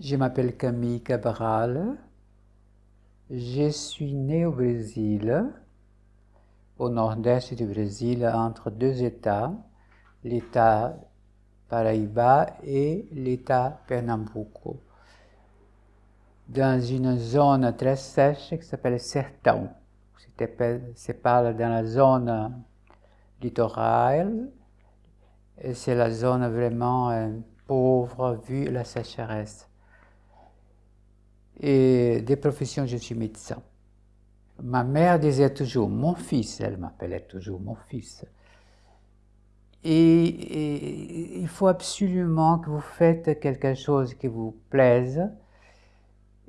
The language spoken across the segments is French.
Je m'appelle Camille Cabral. Je suis né au Brésil, au nord-est du Brésil, entre deux États, l'État Paraíba et l'État Pernambuco, dans une zone très sèche qui s'appelle Sertão. C'est dans la zone littorale c'est la zone vraiment euh, pauvre vu la sécheresse et des professions, je suis médecin. Ma mère disait toujours mon fils, elle m'appelait toujours mon fils. Et, il faut absolument que vous faites quelque chose qui vous plaise,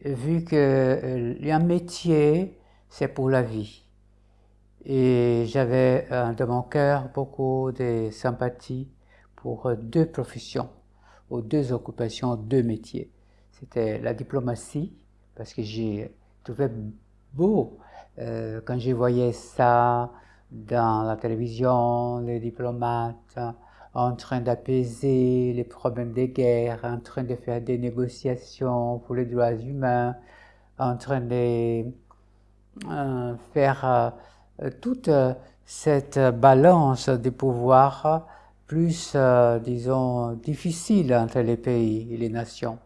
vu que euh, un métier, c'est pour la vie. Et j'avais dans mon cœur beaucoup de sympathie pour deux professions, ou deux occupations, deux métiers c'était la diplomatie, parce que j'ai trouvé beau euh, quand je voyais ça dans la télévision, les diplomates en train d'apaiser les problèmes des guerres, en train de faire des négociations pour les droits humains, en train de euh, faire euh, toute cette balance des pouvoirs plus, disons, difficile entre les pays et les nations.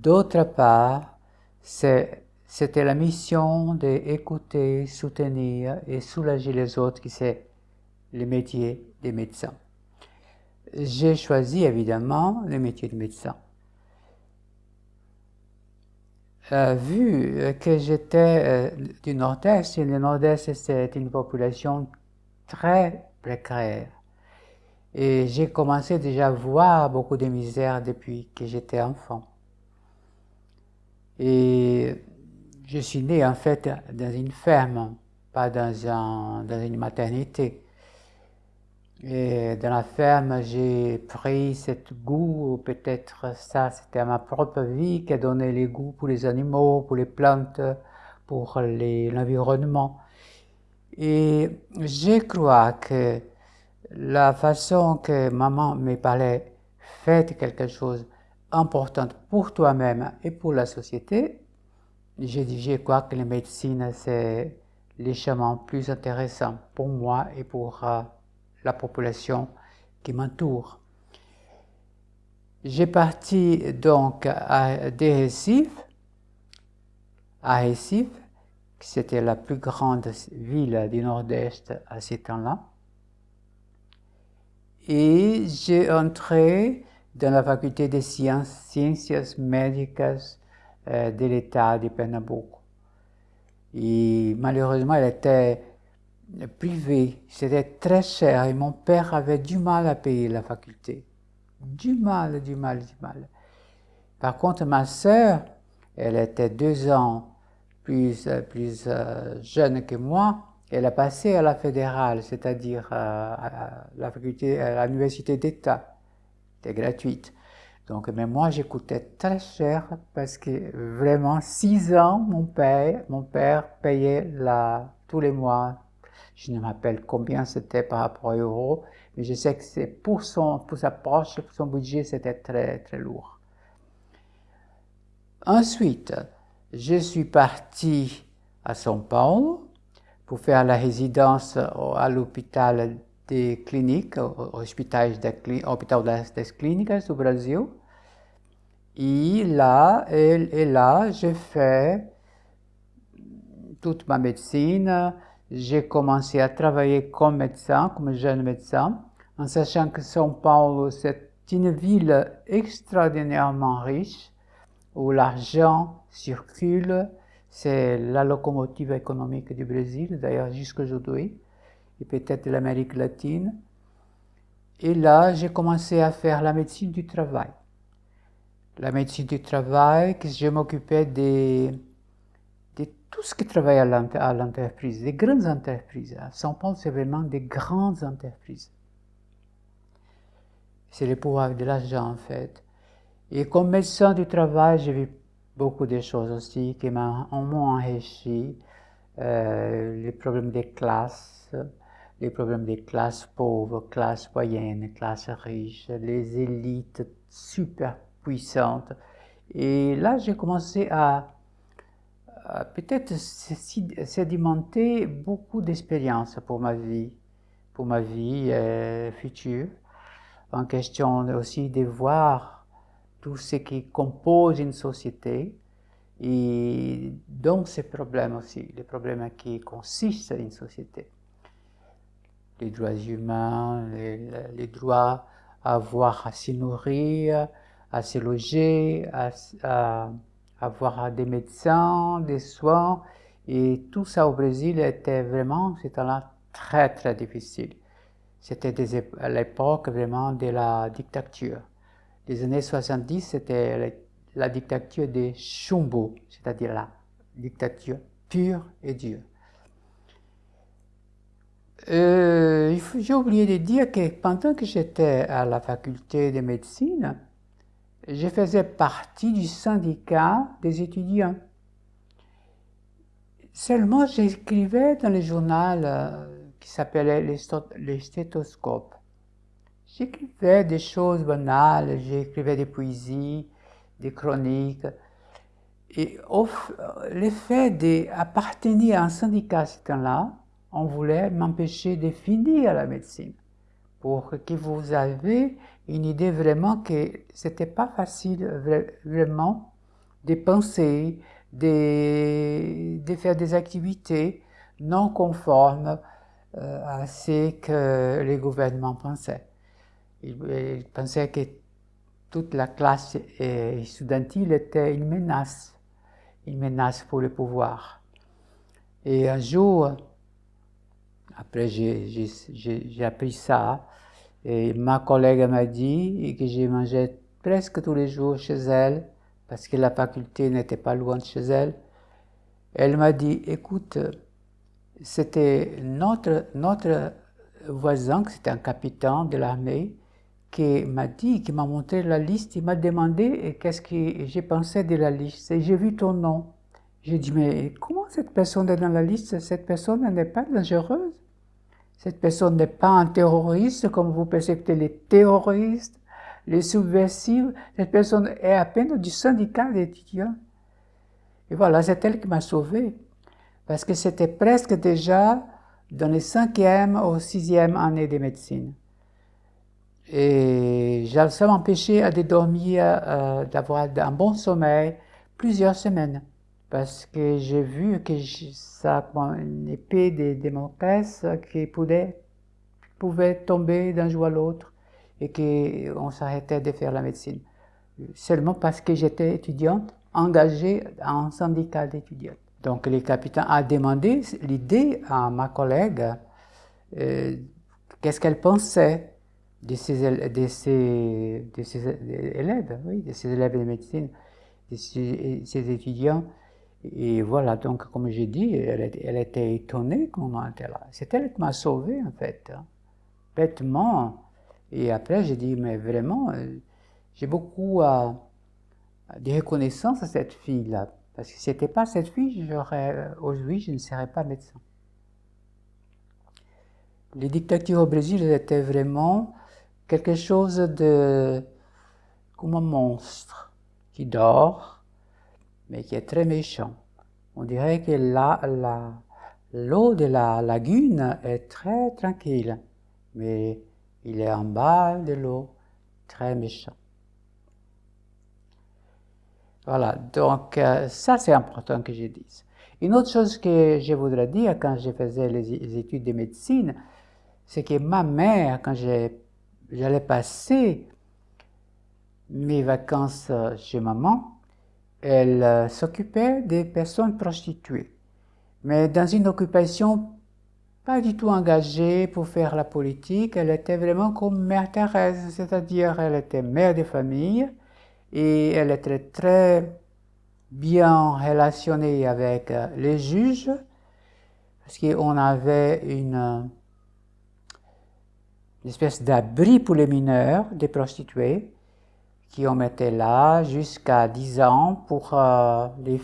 D'autre part, c'était la mission d'écouter, soutenir et soulager les autres, qui c'est le métier des médecins. J'ai choisi évidemment le métier de médecin. Euh, vu que j'étais euh, du Nord-Est, et le Nord-Est c'est une population très précaire, et j'ai commencé déjà à voir beaucoup de misère depuis que j'étais enfant. Et je suis né en fait dans une ferme, pas dans, un, dans une maternité. Et dans la ferme, j'ai pris cette goût, peut-être ça, c'était ma propre vie qui a donné les goûts pour les animaux, pour les plantes, pour l'environnement. Et je crois que la façon que maman me parlait, faites quelque chose, importante pour toi-même et pour la société, j'ai dit, je crois que la médecine, c'est les chemins plus intéressants pour moi et pour euh, la population qui m'entoure. J'ai parti donc à, des Recife, à qui c'était la plus grande ville du Nord-Est à ce temps-là. Et j'ai entré dans la faculté des sciences, sciences médicales euh, de l'État de Pernambuco. Et malheureusement, elle était privée, c'était très cher et mon père avait du mal à payer la faculté. Du mal, du mal, du mal. Par contre, ma sœur, elle était deux ans plus, plus euh, jeune que moi, elle a passé à la fédérale, c'est-à-dire euh, à à l'université d'État c'était gratuite. Donc, mais moi, j'écoutais très cher parce que vraiment, six ans, mon père, mon père payait la, tous les mois. Je ne m'appelle combien c'était par rapport à euros, mais je sais que c'est pour, son, pour sa poche, pour son budget, c'était très, très lourd. Ensuite, je suis parti à São Paulo pour faire la résidence à l'hôpital de clínica, hospitais da, Hospital das, das Clínicas do Brasil. E là, j'ai fait toute ma médecine. J'ai commencé à travailler comme médecin, comme jeune médecin, en sachant que São Paulo, c'est une ville extraordinairement riche, où l'argent circule, c'est la locomotive économique du Brésil, d'ailleurs jusqu'aujourd'hui et peut-être de l'Amérique latine. Et là, j'ai commencé à faire la médecine du travail. La médecine du travail, que je m'occupais de, de tout ce qui travaille à l'entreprise, des grandes entreprises. À São Paulo, c'est vraiment des grandes entreprises. C'est le pouvoir de l'argent, en fait. Et comme médecin du travail, j'ai vu beaucoup de choses aussi qui m'ont enrichi. Euh, les problèmes des classes, les problèmes des classes pauvres, classes moyennes, classes riches, les élites super puissantes Et là, j'ai commencé à, peut-être sédimenter beaucoup d'expériences pour ma vie, pour ma vie euh, future, en question aussi de voir tout ce qui compose une société, et donc ces problèmes aussi, les problèmes qui consistent à une société. Les droits humains, les, droits à avoir à se nourrir, à se loger, à, avoir des médecins, des soins. Et tout ça au Brésil était vraiment, c'était là très très difficile. C'était à l'époque vraiment de la dictature. Les années 70, c'était la dictature des Chumbo, c'est-à-dire la dictature pure et dure. Euh, J'ai oublié de dire que pendant que j'étais à la faculté de médecine, je faisais partie du syndicat des étudiants. Seulement, j'écrivais dans le journal euh, qui s'appelait les, stéthoscopes. J'écrivais des choses banales, j'écrivais des poésies, des chroniques. Et le fait d'appartenir à un syndicat à ce temps-là, on voulait m'empêcher de finir la médecine pour que vous avez une idée vraiment que c'était pas facile vraiment de penser, de, faire des activités non conformes euh, à ce que les gouvernements pensaient. Ils, pensaient que toute la classe étudiantine était une menace, une menace pour le pouvoir. Et un jour, après j'ai appris ça, et ma collègue m'a dit que j'ai mangé presque tous les jours chez elle, parce que la faculté n'était pas loin de chez elle. Elle m'a dit, écoute, c'était notre, notre voisin, c'était un capitaine de l'armée, qui m'a dit, qui m'a montré la liste, il m'a demandé qu'est-ce que j'ai pensé de la liste. J'ai vu ton nom. J'ai dit, mais comment cette personne est dans la liste? Cette personne n'est pas dangereuse. Cette personne n'est pas un terroriste, comme vous percevez les terroristes, les subversifs. Cette personne est à peine du syndicat d'étudiants. Et voilà, c'est elle qui m'a sauvé parce que c'était presque déjà dans les cinquième ou sixième années de médecine. Et ça m'empêchait de dormir, euh, d'avoir un bon sommeil plusieurs semaines. Parce que j'ai vu que ça, une épée de démocratie qui pouvait, tomber d'un jour à l'autre et qu'on s'arrêtait de faire la médecine. Seulement parce que j'étais étudiante engagée en syndicat d'étudiants. Donc le capitaine a demandé l'idée à ma collègue, euh, qu'est-ce qu'elle pensait de ses, élèves, oui, de ses élèves de médecine, de ses, étudiants. Et voilà, donc comme j'ai dit, elle, elle, était étonnée qu'on était là. C'est elle qui m'a sauvé en fait, hein. bêtement. Et après j'ai dit, mais vraiment, euh, j'ai beaucoup euh, de reconnaissance à cette fille-là parce que si ce n'était pas cette fille, j'aurais, aujourd'hui, je ne serais pas médecin. Les dictatures au Brésil étaient vraiment quelque chose de comme un monstre qui dort, mais qui est très méchant. On dirait que l'eau de la lagune est très tranquille, mais il est en bas de l'eau, très méchant. Voilà, donc euh, ça c'est important que je dise. Une autre chose que je voudrais dire quand je faisais les, études de médecine, c'est que ma mère, quand j'allais passer mes vacances chez maman, elle euh, s'occupait des personnes prostituées, mais dans une occupation pas du tout engagée pour faire la politique, elle était vraiment comme Mère Thérèse, c'est-à-dire elle était mère de famille, et elle était très bien relationnée avec euh, les juges parce qu'on avait une, espèce d'abri pour les mineurs, des prostituées, qui on mettait là jusqu'à 10 ans pour, euh, les,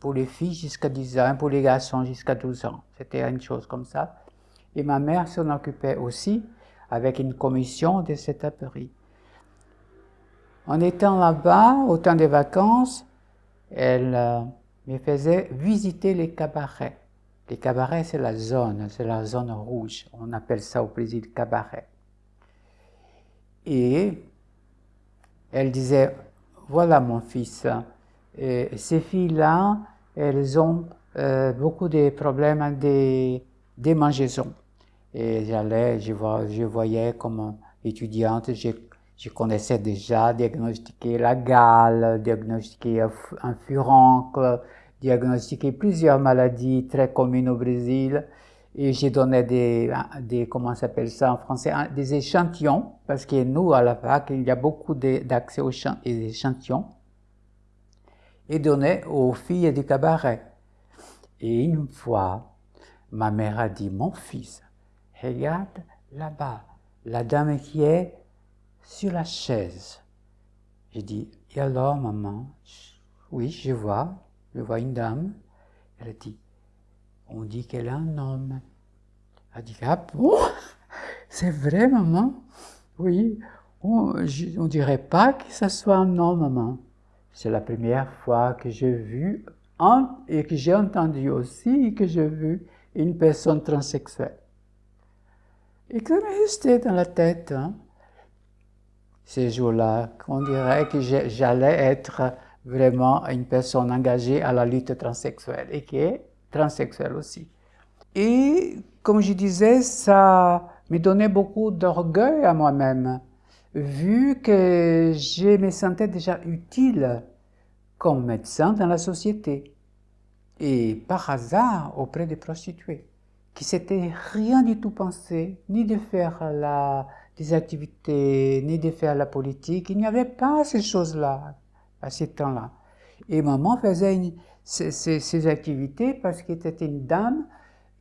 pour les filles jusqu'à 10 ans, pour les garçons jusqu'à 12 ans. C'était une chose comme ça. Et ma mère s'en occupait aussi avec une commission de cet abri. En étant là-bas, au temps des vacances, elle euh, me faisait visiter les cabarets. Les cabarets, c'est la zone, c'est la zone rouge. On appelle ça au Brésil cabaret. Et elle disait, voilà mon fils, ces filles-là, elles ont euh, beaucoup de problèmes de démangeaison. Et j'allais, je, je, voyais comme étudiante, je, je, connaissais déjà diagnostiquer la gale, diagnostiquer un furoncle, diagnostiquer plusieurs maladies très communes au Brésil. Et j'ai donné des, des comment s'appelle ça en français, des échantillons, parce que nous, à la fac, il y a beaucoup d'accès aux échantillons, et donné aux filles du cabaret. Et une fois, ma mère a dit, mon fils, regarde là-bas, la dame qui est sur la chaise. J'ai dit, et alors maman? Oui, je vois, je vois une dame. Elle a dit, on dit qu'elle est un homme. Elle a dit, ah bon? C'est vrai, maman? Oui, on ne dirait pas que ce soit un homme, maman. C'est la première fois que j'ai vu et que j'ai entendu aussi que j'ai vu une personne transsexuelle. Et que resté dans la tête, hein, ces jours-là, qu'on dirait que j'allais être vraiment une personne engagée à la lutte transsexuelle et est transsexuelle aussi. Et comme je disais, ça me donnait beaucoup d'orgueil à moi-même, vu que je me sentais déjà utile comme médecin dans la société et par hasard auprès des prostituées, qui s'étaient rien du tout pensé, ni de faire la, des activités, ni de faire la politique. Il n'y avait pas ces choses-là à ce temps-là. Et maman faisait ces, activités parce qu'elle était une dame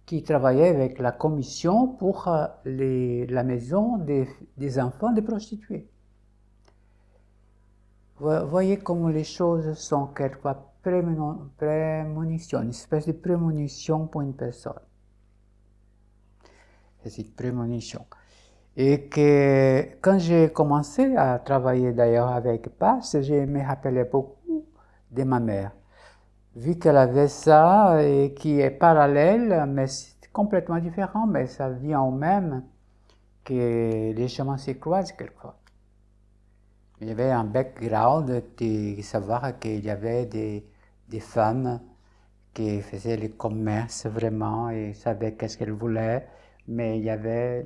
qui travaillait avec la commission pour euh, la maison des, enfants des prostituées. Vous voyez comment les choses sont quelquefois prémonition, une espèce de prémonition pour une personne. C'est une prémonition. Et que quand j'ai commencé à travailler d'ailleurs avec Passe, je me rappelais beaucoup de ma mère. Vu qu'elle avait ça et qui est parallèle, mais complètement différent, mais ça vient au même, que les chemins se croisent quelquefois. Il y avait un background de savoir qu'il y avait des, des, femmes qui faisaient le commerce vraiment et savaient qu'est-ce qu'elles voulaient, mais il y avait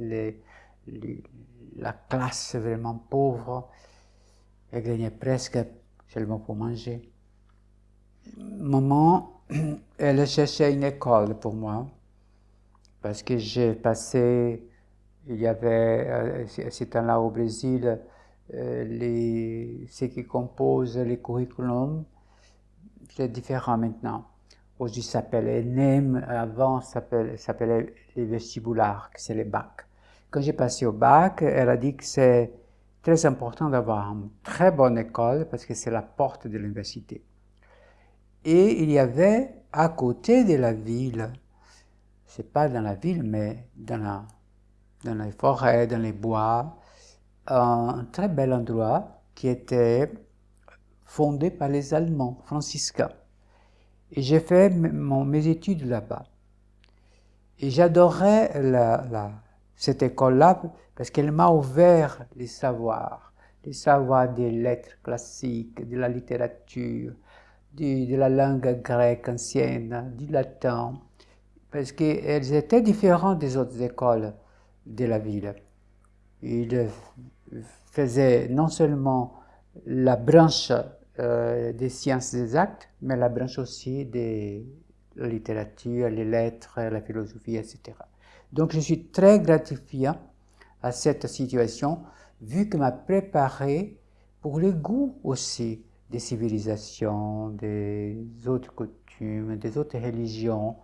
la classe vraiment pauvre, elle gagnait presque seulement pour manger. Maman, elle cherchait une école pour moi, parce que j'ai passé, il y avait, à ce temps-là au Brésil, euh, les, ce qui compose les curriculums, c'est différent maintenant. Aujourd'hui, ça s'appelle ENEM, avant, ça s'appelait les vestibulaires, c'est les bacs. Quand j'ai passé au bac, elle a dit que c'est très important d'avoir une très bonne école parce que c'est la porte de l'université. Et il y avait à côté de la ville, c'est pas dans la ville, mais dans, la, dans les forêts, dans les bois, un très bel endroit qui était fondé par les Allemands franciscains. Et j'ai fait mes études là-bas. Et j'adorais la, cette école-là parce qu'elle m'a ouvert les savoirs, les savoirs des lettres classiques, de la littérature, de, la langue grecque ancienne, du latin, parce qu'elles étaient différentes des autres écoles de la ville. Il faisait non seulement la branche euh, des sciences exactes, mais la branche aussi de la littérature, les lettres, la philosophie, etc. Donc je suis très gratifié à cette situation, vu que m'a préparé pour le goût aussi des civilisations, des autres coutumes, des autres religions.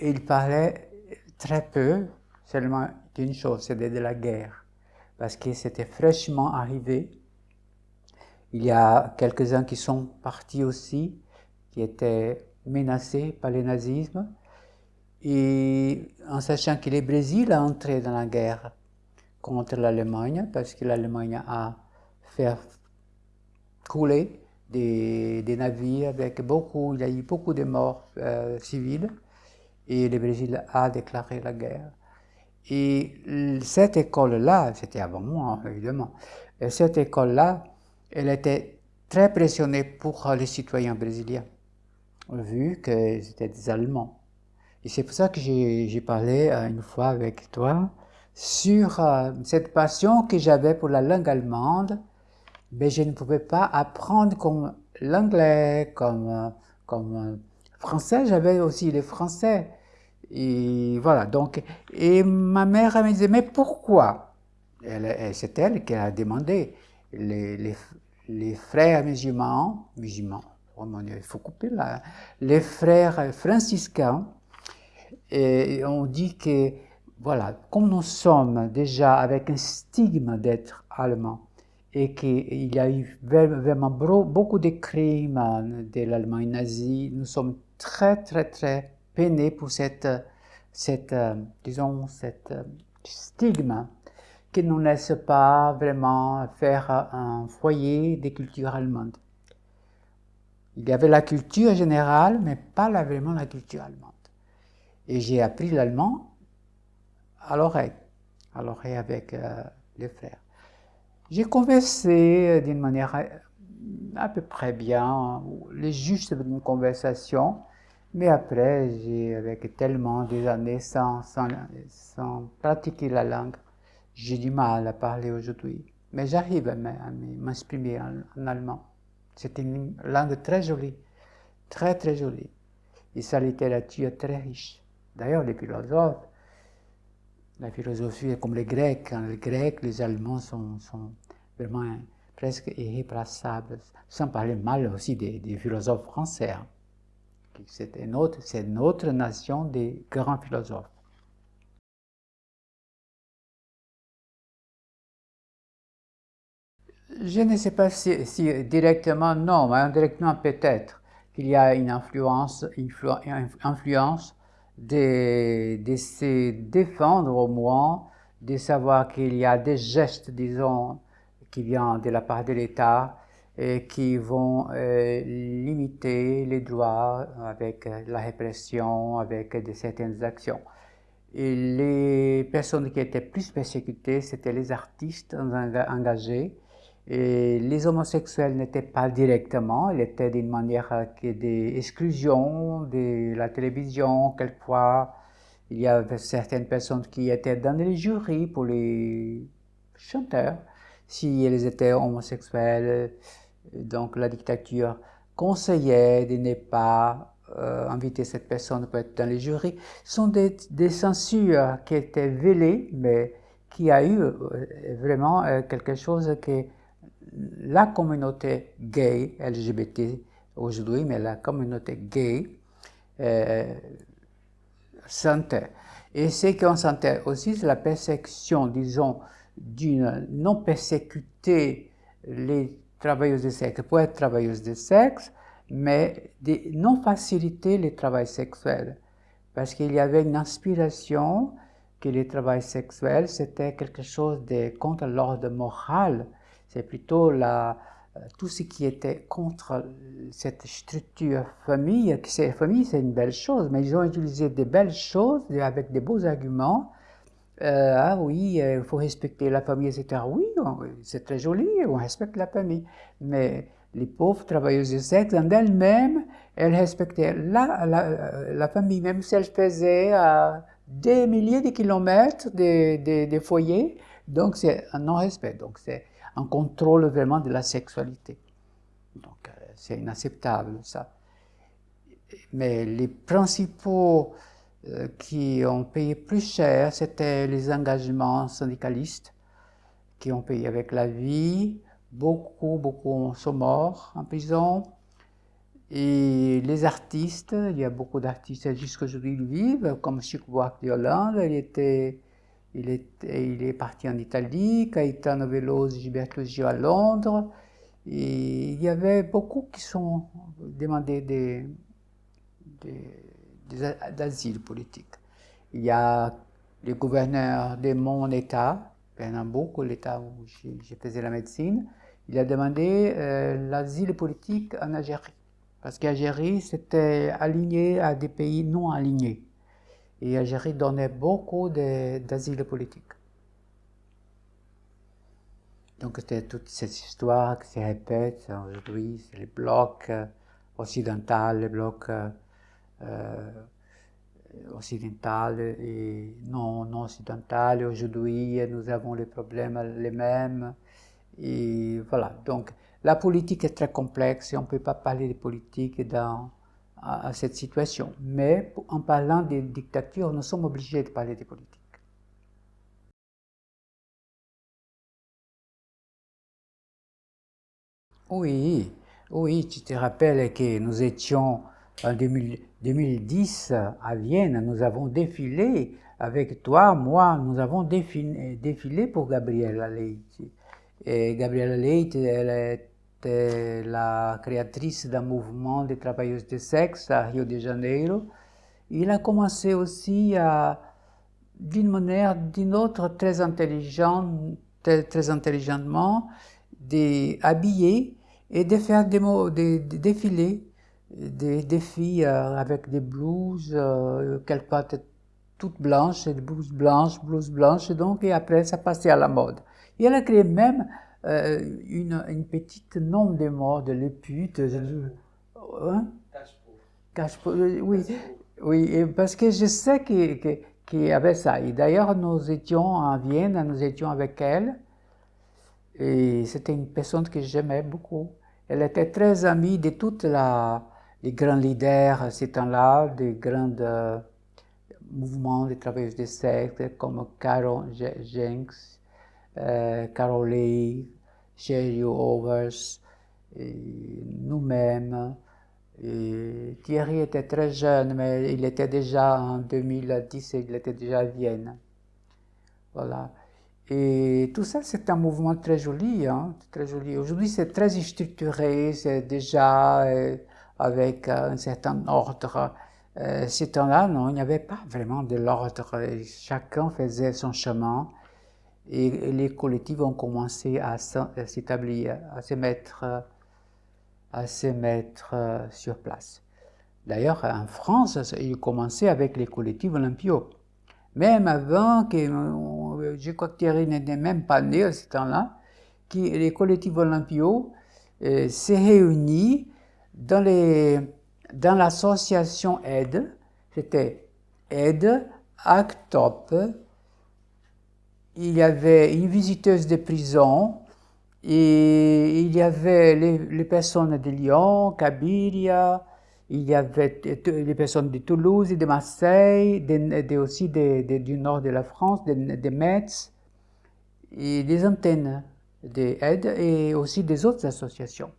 il parlait très peu, seulement d'une chose, c'était de la guerre, parce que c'était fraîchement arrivé. Il y a quelques-uns qui sont partis aussi, qui étaient menacés par le nazisme, et en sachant que le Brésil a entré dans la guerre contre l'Allemagne, parce que l'Allemagne a fait coulé des, navires avec beaucoup, il y a eu beaucoup de morts euh, civiles et le Brésil a déclaré la guerre. Et cette école-là, c'était avant moi évidemment, cette école-là, elle était très pressionnée pour les citoyens brésiliens, vu qu'ils étaient des Allemands. Et c'est pour ça que j'ai parlé euh, une fois avec toi sur euh, cette passion que j'avais pour la langue allemande, mais je ne pouvais pas apprendre comme l'anglais, comme, comme français, j'avais aussi le français. Et voilà, donc, et ma mère me disait, mais pourquoi? C'est elle qui a demandé. Les, les, frères musulmans, musulmans, oh il faut couper là, les frères franciscains, et on dit que, voilà, comme nous sommes déjà avec un stigme d'être allemand, et qu'il y a eu vraiment beaucoup de crimes de l'Allemagne nazie, nous sommes très, très, très peinés pour cette, cette disons, cette stigme qui ne nous laisse pas vraiment faire un foyer des cultures allemandes. Il y avait la culture générale, mais pas vraiment la culture allemande. Et j'ai appris l'allemand à l'oreille, à l'oreille avec euh, les frères. J'ai conversé d'une manière euh, à peu près bien, les justes d'une conversation, mais après, j'ai, avec tellement des années sans, sans, sans pratiquer la langue, j'ai du mal à parler aujourd'hui. Mais j'arrive à m'exprimer en, allemand. C'est une langue très jolie, très très jolie. Et sa littérature est très riche. D'ailleurs, les philosophes, la philosophie est comme les Grecs. Hein. Les Grecs, les Allemands sont, sont vraiment presque irréplaçables, sans parler mal aussi des, philosophes français. Hein. C'est notre, nation des grands philosophes. Je ne sais pas si, directement, non, mais indirectement peut-être qu'il y a une influence, influence de, de, se défendre au moins, de savoir qu'il y a des gestes, disons, qui viennent de la part de l'État et qui vont euh, limiter les droits avec la répression, avec de certaines actions. Les personnes qui étaient plus persécutées, c'était les artistes engagés, et les homosexuels n'étaient pas directement, ils étaient d'une manière d'exclusion de la télévision. Quelquefois, il y avait certaines personnes qui étaient dans les jurys pour les chanteurs, s'ils étaient homosexuels. Donc la dictature conseillait de ne pas euh, inviter cette personne pour être dans les jurys. Ce sont des, censures qui étaient vélées, mais qui a eu euh, vraiment euh, quelque chose qui la communauté gay, LGBT aujourd'hui, mais la communauté gay euh, sentait. Et ce qu'on sentait aussi, c'est la perception, disons, d'une non persécuter les travailleuses de sexe pour être travailleuses de sexe, mais de non faciliter le travail sexuel. Parce qu'il y avait une inspiration que le travail sexuel, c'était quelque chose de contre l'ordre moral c'est plutôt la, euh, tout ce qui était contre cette structure famille. Famille, c'est une belle chose, mais ils ont utilisé des belles choses avec des beaux arguments. Euh, ah oui, euh, il faut respecter la famille, etc. Oui, c'est très joli, on respecte la famille. Mais les pauvres travailleuses de sexe, en elles-mêmes, elles respectaient la, la, famille, même si elles faisaient des milliers de kilomètres des de, foyers. Donc, c'est un non-respect. Donc, c'est un contrôle vraiment de la sexualité. Donc euh, c'est inacceptable ça. Mais les principaux euh, qui ont payé plus cher, c'était les engagements syndicalistes qui ont payé avec la vie. Beaucoup, beaucoup sont morts en prison. Et les artistes, il y a beaucoup d'artistes jusqu'aujourd'hui qui vivent, comme Chic Buarque de Hollande, il était il est, il est parti en Italie, Caetano Veloso, Gilberto Gio à Londres. Et il y avait beaucoup qui sont demandés des, d'asile politique. Il y a le gouverneur de mon État, Pernambuco, l'État où je faisais la médecine. il a demandé euh, l'asile politique en Algérie. Parce qu'Algérie s'était aligné à des pays non alignés. Et Algérie donnait beaucoup d'asile politique. Donc c'était toute cette histoire qui se répète aujourd'hui, c'est les blocs euh, occidentaux, les blocs euh, occidentaux et non, non. Aujourd'hui, nous avons les problèmes les mêmes. Et voilà, donc la politique est très complexe et on ne peut pas parler de politique dans cette situation. Mais en parlant des dictatures, nous sommes obligés de parler de politique. Oui, oui, tu te rappelles que nous étions en 2010 à Vienne, nous avons défilé avec toi, moi, nous avons défilé, pour Gabriela Leite. Et Gabriela Leite, elle était la créatrice d'un mouvement de travailleuses de sexe à Rio de Janeiro. Il a commencé aussi à, d'une manière, d'une autre, très intelligente, très, intelligemment, d'habiller et de faire des, des, des défilés des, filles euh, avec des blouses, euh, quelquefois toutes blanches, des blouses blanches, blouses blanches, donc, et après, ça passait à la mode. Et elle a créé même euh, une, une, petite nom de mode, les putes. Hein? Oui, oui, parce que je sais qu'il qu y avait ça. Et d'ailleurs, nous étions à Vienne, nous étions avec elle, et c'était une personne que j'aimais beaucoup. Elle était très amie de toute la, les grands leaders ces temps-là, des grands euh, mouvements de travailleurs des sectes comme Carol Jenks, euh, Carol Lee, Sherry Overs, nous-mêmes. Thierry était très jeune, mais il était déjà en 2010, il était déjà à Vienne. Voilà. Et tout ça, c'est un mouvement très joli, hein, très joli. Aujourd'hui, c'est très structuré, c'est déjà... Euh, avec euh, un certain ordre. Euh, temps-là, non, il n'y avait pas vraiment de l'ordre. Chacun faisait son chemin et les collectifs ont commencé à s'établir, à se mettre, à se mettre euh, sur place. D'ailleurs, en France, il commençait avec les collectifs olympiaux. Même avant que, je crois que Thierry n'était même pas né à ce temps-là, les collectifs olympiaux s'est réunis dans, les, dans l'association aide, c'était aide, ACTOP, il y avait une visiteuse de prison, et il y avait les, personnes de Lyon, Kabylia, il y avait les personnes de Toulouse et de Marseille, aussi du nord de la France, de, Metz, et des antennes d'aide et aussi des autres associations.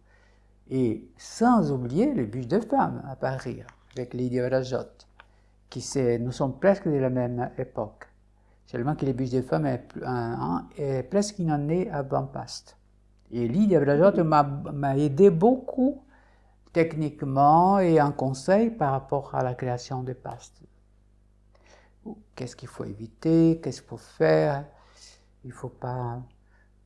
Et sans oublier les bûches de femmes à Paris, avec Lydia Brajotte, qui nous sommes presque de la même époque. Seulement que les bûches de femmes est, presque une année avant Past. Et Lydia Brajotte m'a aidé beaucoup techniquement et en conseil par rapport à la création de Past. Qu'est-ce qu'il faut éviter, qu'est-ce qu'il faut faire, il ne faut pas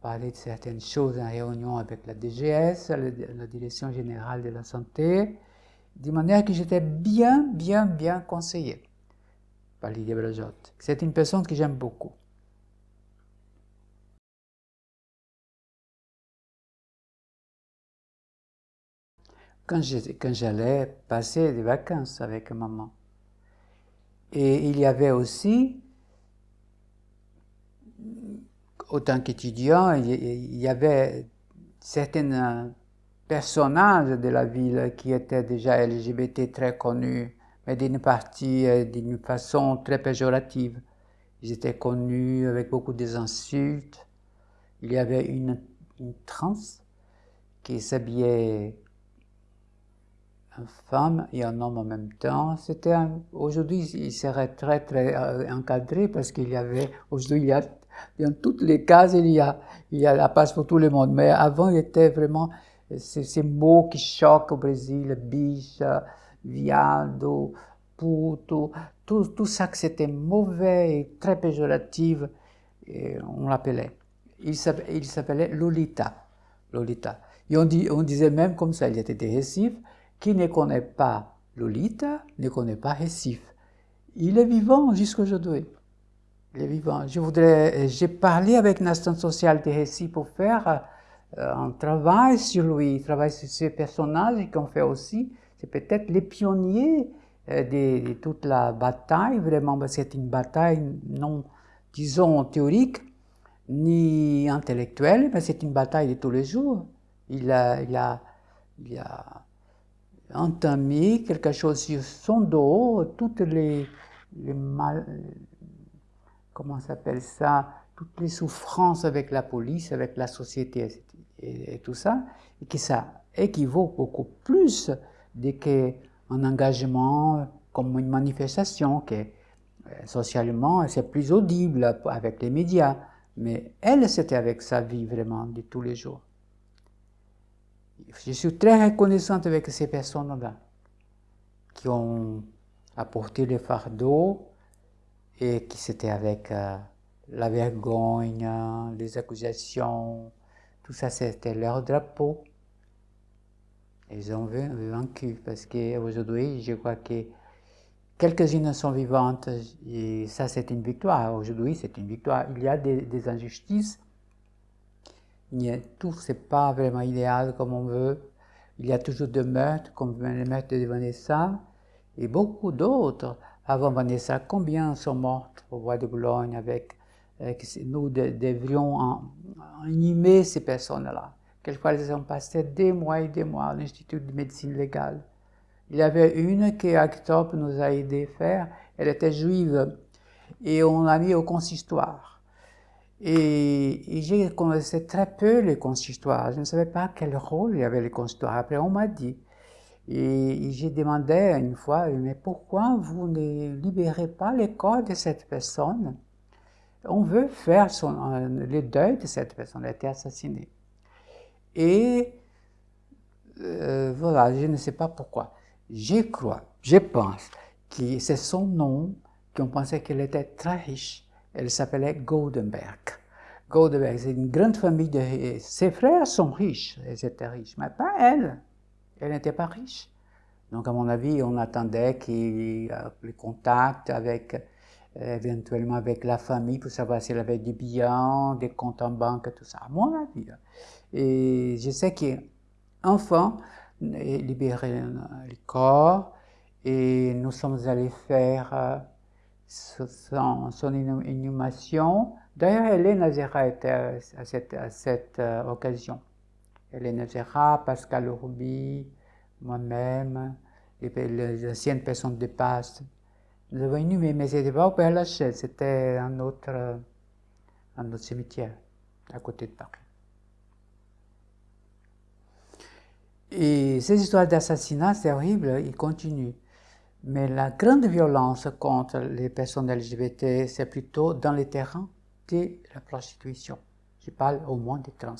parler de certaines choses en réunion avec la DGS, la, Direction Générale de la Santé, de manière que j'étais bien, bien, bien conseillé par Lydia Brajotte. C'est une personne que j'aime beaucoup. Quand j'allais passer des vacances avec maman. Et il y avait aussi autant qu'étudiant, il y avait certains personnages de la ville qui étaient déjà LGBT très connus, mais d'une partie, euh, d'une façon très péjorative. Ils étaient connus avec beaucoup d'insultes. Il y avait une, une trans qui s'habillait en femme et un homme en même temps. C'était aujourd'hui, il serait très très euh, encadré parce qu'il y avait aujourd'hui il y a dans toutes les cases, il y a, il y a la place pour tout le monde. Mais avant, il était vraiment ces, mots qui choquent au Brésil, biche, viado, puto, tout, ça que c'était mauvais et très péjoratif, on l'appelait. Il s'appelait Lolita. Lolita. Et on disait même comme ça, il était des récifs, qui ne connaît pas Lolita ne connaît pas Récif. Il est vivant jusqu'aujourd'hui. Je voudrais, j'ai parlé avec l'instant social de Récif pour faire euh, un travail sur lui, travail sur ces personnages qu'on fait aussi. C'est peut-être les pionniers euh, de, toute la bataille, vraiment, parce que c'est une bataille non, disons, théorique, ni intellectuelle, mais c'est une bataille de tous les jours. Il a, il a, il a entamé quelque chose sur son dos, toutes les, les mal, comment s'appelle ça, toutes les souffrances avec la police, avec la société et, tout ça, et que ça équivaut beaucoup plus qu'un engagement comme une manifestation, que euh, socialement c'est plus audible avec les médias, mais elle c'était avec sa vie vraiment de tous les jours. Je suis très reconnaissante avec ces personnes-là qui ont apporté le fardeau et qui c'était avec euh, la vergogne, les accusations, tout ça c'était leur drapeau. Ils ont vaincu parce qu'aujourd'hui, je crois que quelques-unes sont vivantes et ça c'est une victoire. Aujourd'hui, c'est une victoire. Il y a des, injustices. Tout c'est pas vraiment idéal comme on veut. Il y a toujours des meurtres, comme le meurtre de Vanessa et beaucoup d'autres. Avant Vanessa, combien sont mortes au bois de Boulogne avec euh, nous devrions animer ces personnes-là? Quelquefois, elles ont passé des mois et des mois à l'Institut de médecine légale. Il y avait une que Actop nous a aidé à faire, elle était juive, et on l'a mis au consistoire. Et, et j'ai connaissé très peu les consistoires, je ne savais pas quel rôle il y avait les consistoires. Après, on m'a dit. Et, j'ai demandé une fois, mais pourquoi vous ne libérez pas les corps de cette personne? On veut faire son, le deuil de cette personne qui a été assassinée. Et euh, voilà, je ne sais pas pourquoi. Je crois, je pense que c'est son nom qu'on pensait qu'elle était très riche. Elle s'appelait Goldenberg. Goldenberg, c'est une grande famille de... Ses frères sont riches, ils étaient riches, mais pas elle. Elle n'était pas riche. Donc, à mon avis, on attendait qu'il les contacts avec éventuellement avec la famille pour savoir s'il avait des biens, des comptes en banque, tout ça, à mon avis. Et je sais qu'enfant, libéré le corps, et nous sommes allés faire euh, son, inhumation. D'ailleurs, Hélène Azera était à cette, à cette euh, occasion. Hélène Azera, Pascal Roubi, moi-même, les, anciennes personnes de passe nous avons inhumé, mais ce n'était pas au Père Lachaise, c'était un autre, un autre cimetière, à côté de Paris. Et ces histoires d'assassinat, c'est horrible, ils continuent. Mais la grande violence contre les personnes LGBT, c'est plutôt dans les terrains de la prostitution. Je parle au moins des trans.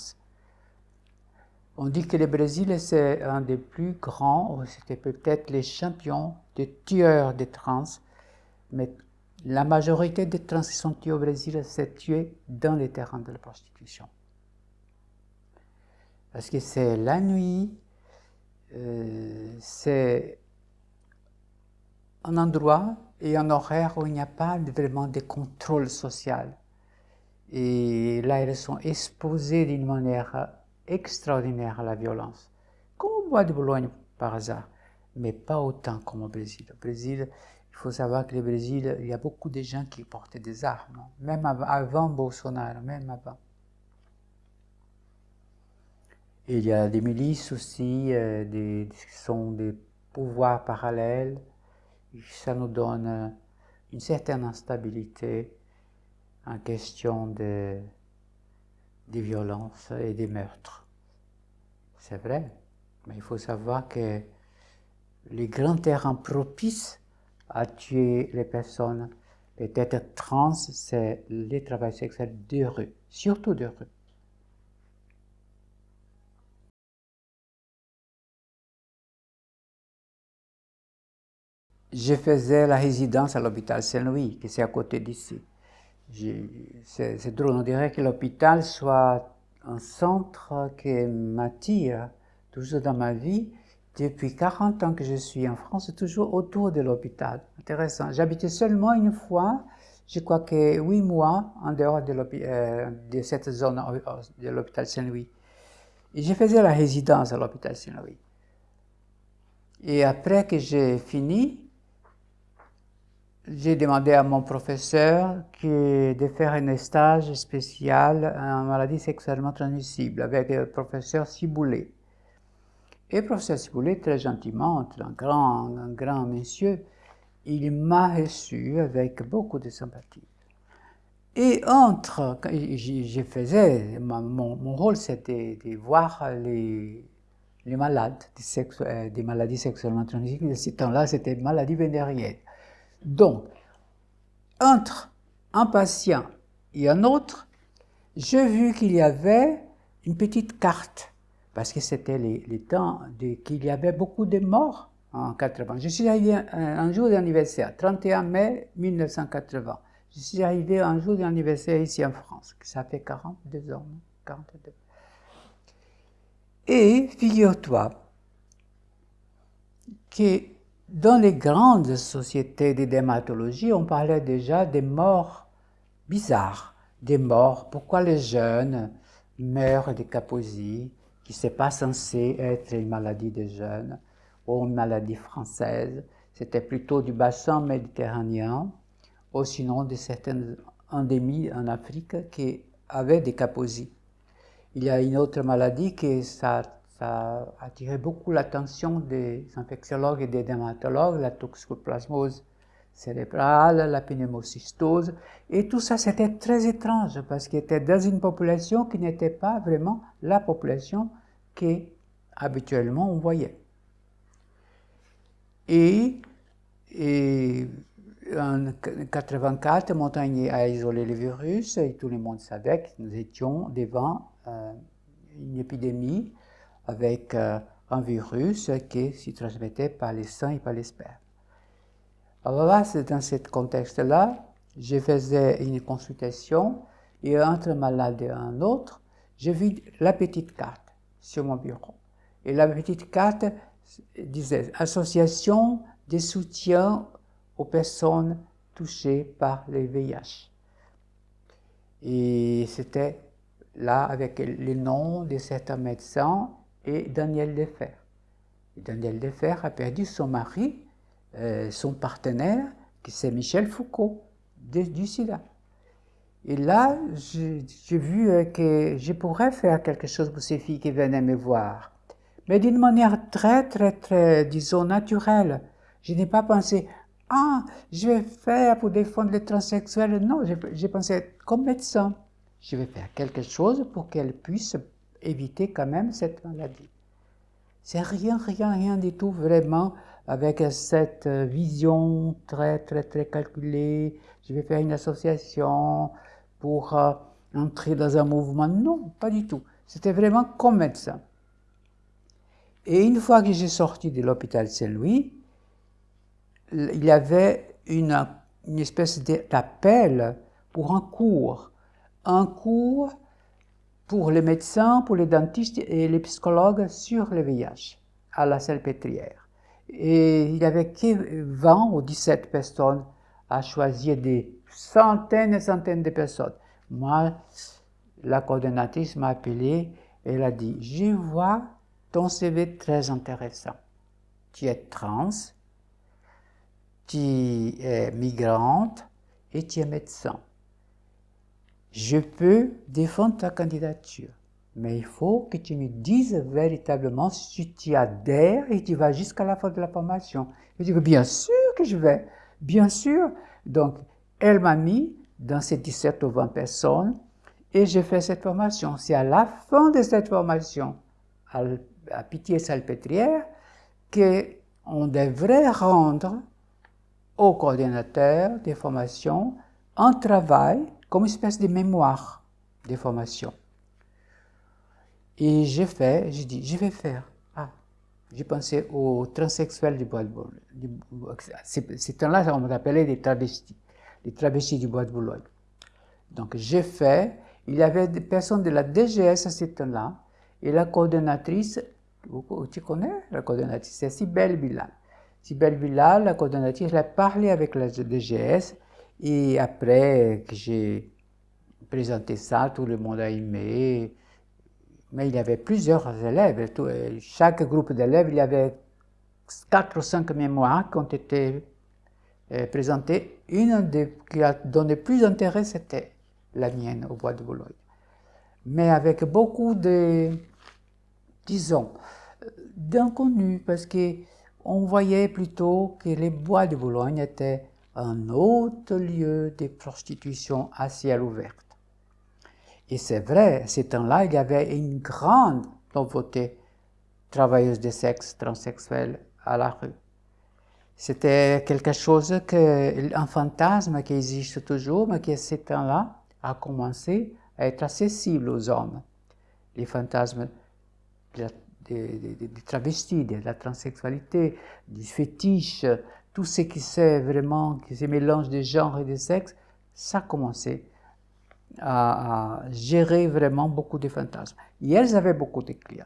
On dit que le Brésil, c'est un des plus grands, c'était peut-être les champions des tueurs de trans mais la majorité des trans qui sont tués au Brésil s'est tués dans les terrains de la prostitution. Parce que c'est la nuit, euh, c'est un endroit et un horaire où il n'y a pas vraiment de contrôle social. Et là, elles sont exposées d'une manière extraordinaire la violence, comme au bois de Boulogne par hasard, mais pas autant comme au Brésil. Au Brésil, il faut savoir que le Brésil, il y a beaucoup de gens qui portaient des armes, même avant Bolsonaro, même avant. il y a des milices aussi, euh, qui sont des pouvoirs parallèles. Ça nous donne une certaine instabilité en question de, des violences et des meurtres. C'est vrai, mais il faut savoir que les grands terrains propices à tuer les personnes. Peut-être trans, c'est le travail sexuel de rue, surtout de rue. Je faisais la résidence à l'hôpital Saint-Louis, qui c'est à côté d'ici. C'est drôle, on dirait que l'hôpital soit un centre qui m'attire toujours dans ma vie. Depuis 40 ans que je suis en France, toujours autour de l'hôpital. Intéressant. J'habitais seulement une fois, je crois que huit mois, en dehors de, euh, de cette zone euh, de l'hôpital Saint-Louis. Et je faisais la résidence à l'hôpital Saint-Louis. Et après que j'ai fini, j'ai demandé à mon professeur de faire un stage spécial en maladie sexuellement transmissible avec le professeur Ciboulet. Et le professeur Ciboulet, très gentiment, un grand, un grand monsieur, il m'a reçu avec beaucoup de sympathie. Et entre, je faisais, mon, rôle c'était de voir les, malades des, euh, des maladies sexuellement transmissibles. Ce temps-là, c'était maladie vénérienne. Donc, entre un patient et un autre, j'ai vu qu'il y avait une petite carte, parce que c'était les, temps qu'il y avait beaucoup de morts en 80. Je suis arrivé un, jour d'anniversaire, 31 mai 1980. Je suis arrivé un jour d'anniversaire ici en France, ça fait 42 ans, 42. Et figure-toi que dans les grandes sociétés de dermatologie, on parlait déjà des morts bizarres, des morts. Pourquoi les jeunes meurent de caposies, qui n'est pas censé être une maladie des jeunes ou une maladie française. C'était plutôt du bassin méditerranéen ou sinon de certaines endémies en Afrique qui avaient des caposies. Il y a une autre maladie qui ça ça a attiré beaucoup l'attention des infectiologues et des dermatologues, la toxoplasmose cérébrale, la pneumocystose, et tout ça c'était très étrange parce qu'il était dans une population qui n'était pas vraiment la population qu'habituellement on voyait. Et, en 1984, Montagnier a isolé le virus et tout le monde savait que nous étions devant euh, une épidémie avec euh, un virus qui se transmettait par les seins et par les spermes. Alors là, c'est dans ce contexte-là, je faisais une consultation et entre un malade et un autre, j'ai vu la petite carte sur mon bureau. Et la petite carte disait Association de soutien aux personnes touchées par les VIH. Et c'était là avec les noms de certains médecins et Daniel Defer. Daniel Defer a perdu son mari, euh, son partenaire, qui c'est Michel Foucault, du sida. Et là, j'ai vu euh, que je pourrais faire quelque chose pour ces filles qui venaient me voir. Mais d'une manière très, très, très, disons, naturelle. Je n'ai pas pensé, ah, je vais faire pour défendre les transsexuels. Non, j'ai pensé, comme médecin, je vais faire quelque chose pour qu'elles puissent éviter quand même cette maladie. C'est rien, rien, rien du tout vraiment avec cette vision très, très, très calculée. Je vais faire une association pour euh, entrer dans un mouvement. Non, pas du tout. C'était vraiment comme médecin. Et une fois que j'ai sorti de l'hôpital Saint-Louis, il y avait une, une espèce d'appel pour un cours. Un cours pour les médecins, pour les dentistes et les psychologues sur le VIH à la Salpêtrière. Et il y avait que 20 ou 17 personnes à choisir des centaines et centaines de personnes. Moi, la coordonnatrice m'a appelé et elle a dit, je vois ton CV très intéressant. Tu es trans, tu es migrante et tu es médecin je peux défendre ta candidature. Mais il faut que tu me dises véritablement si tu adhères et tu vas jusqu'à la fin de la formation. Je dis bien sûr que je vais, bien sûr. Donc, elle m'a mis dans ces 17 ou 20 personnes et j'ai fait cette formation. C'est à la fin de cette formation, à, à Pitié-Salpêtrière, qu'on devrait rendre au coordinateur des formations un travail comme une espèce de mémoire de formation. Et j'ai fait, j'ai dit, je vais faire. Ah, j'ai pensé aux transsexuels du bois de Boulogne. Ces temps-là, on m'appelait des travestis, les travestis du bois de Boulogne. Donc j'ai fait, il y avait des personnes de la DGS à ce temps-là, et la coordonnatrice, tu connais la coordonnatrice, c'est Sibelle Bilal. Sibelle Bilal, la coordonnatrice, elle a parlé avec la DGS, et après que j'ai présenté ça, tout le monde a aimé, mais il y avait plusieurs élèves. chaque groupe d'élèves, il y avait quatre ou cinq mémoires qui ont été euh, présentées. Une qui a donné plus d'intérêt, c'était la mienne au bois de Boulogne. Mais avec beaucoup de, disons, d'inconnus, parce qu'on voyait plutôt que les bois de Boulogne étaient un autre lieu de prostitution à ciel ouvert. Et c'est vrai, à ce temps-là, il y avait une grande nouveauté travailleuse de sexe transsexuelle à la rue. C'était quelque chose que, un fantasme qui existe toujours, mais qui à ce temps-là a commencé à être accessible aux hommes. Les fantasmes des, travestis, de la transsexualité, du fétiche, tout ce qui c'est vraiment, qui se mélange des genres et des sexes, ça a commencé à, gérer vraiment beaucoup de fantasmes. Et elles avaient beaucoup de clients.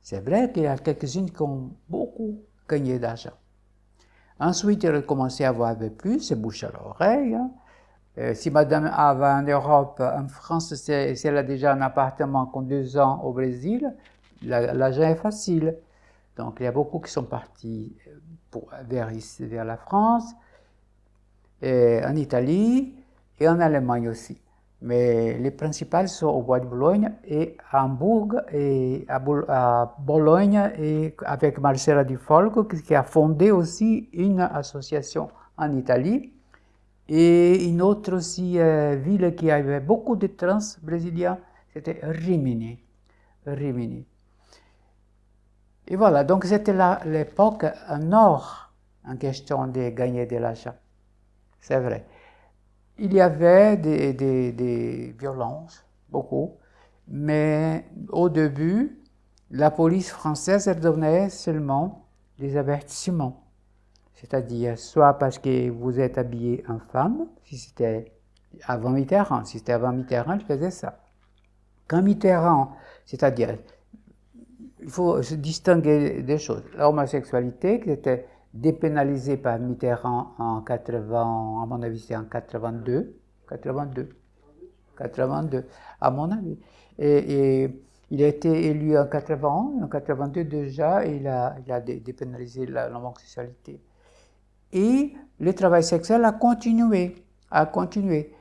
C'est vrai qu'il y a quelques-unes qui ont beaucoup gagné d'argent. Ensuite, elles ont commencé à avoir plus, c'est bouche à l'oreille. Hein. Euh, si madame avait en Europe, en France, si elle a déjà un appartement qu'on deux ans au Brésil, l'argent est facile. Donc il y a beaucoup qui sont partis euh, vers, la France, en Italie et en Allemagne aussi. Mais les principales sont au Bois de Boulogne et à Hambourg et à, Bologne et avec Marcella Di Folco qui a fondé aussi une association en Italie et une autre aussi euh, ville qui avait beaucoup de trans brésiliens, c'était Rimini. Rimini. Et voilà, donc c'était l'époque nord en question de gagner de l'argent. C'est vrai. Il y avait des, des, violences, beaucoup, mais au début, la police française donnait seulement des avertissements. C'est-à-dire, soit parce que vous êtes habillé en femme, si c'était avant Mitterrand, si c'était avant Mitterrand, je faisais ça. Quand Mitterrand, c'est-à-dire il faut se distinguer des choses. L'homosexualité, qui était dépénalisée par Mitterrand en 80, à mon avis c'est en 82, 82, 82, à mon avis. Et, il a été élu en 80, en 82 déjà, et il a, il dépénalisé l'homosexualité. Et le travail sexuel a continué, a continué,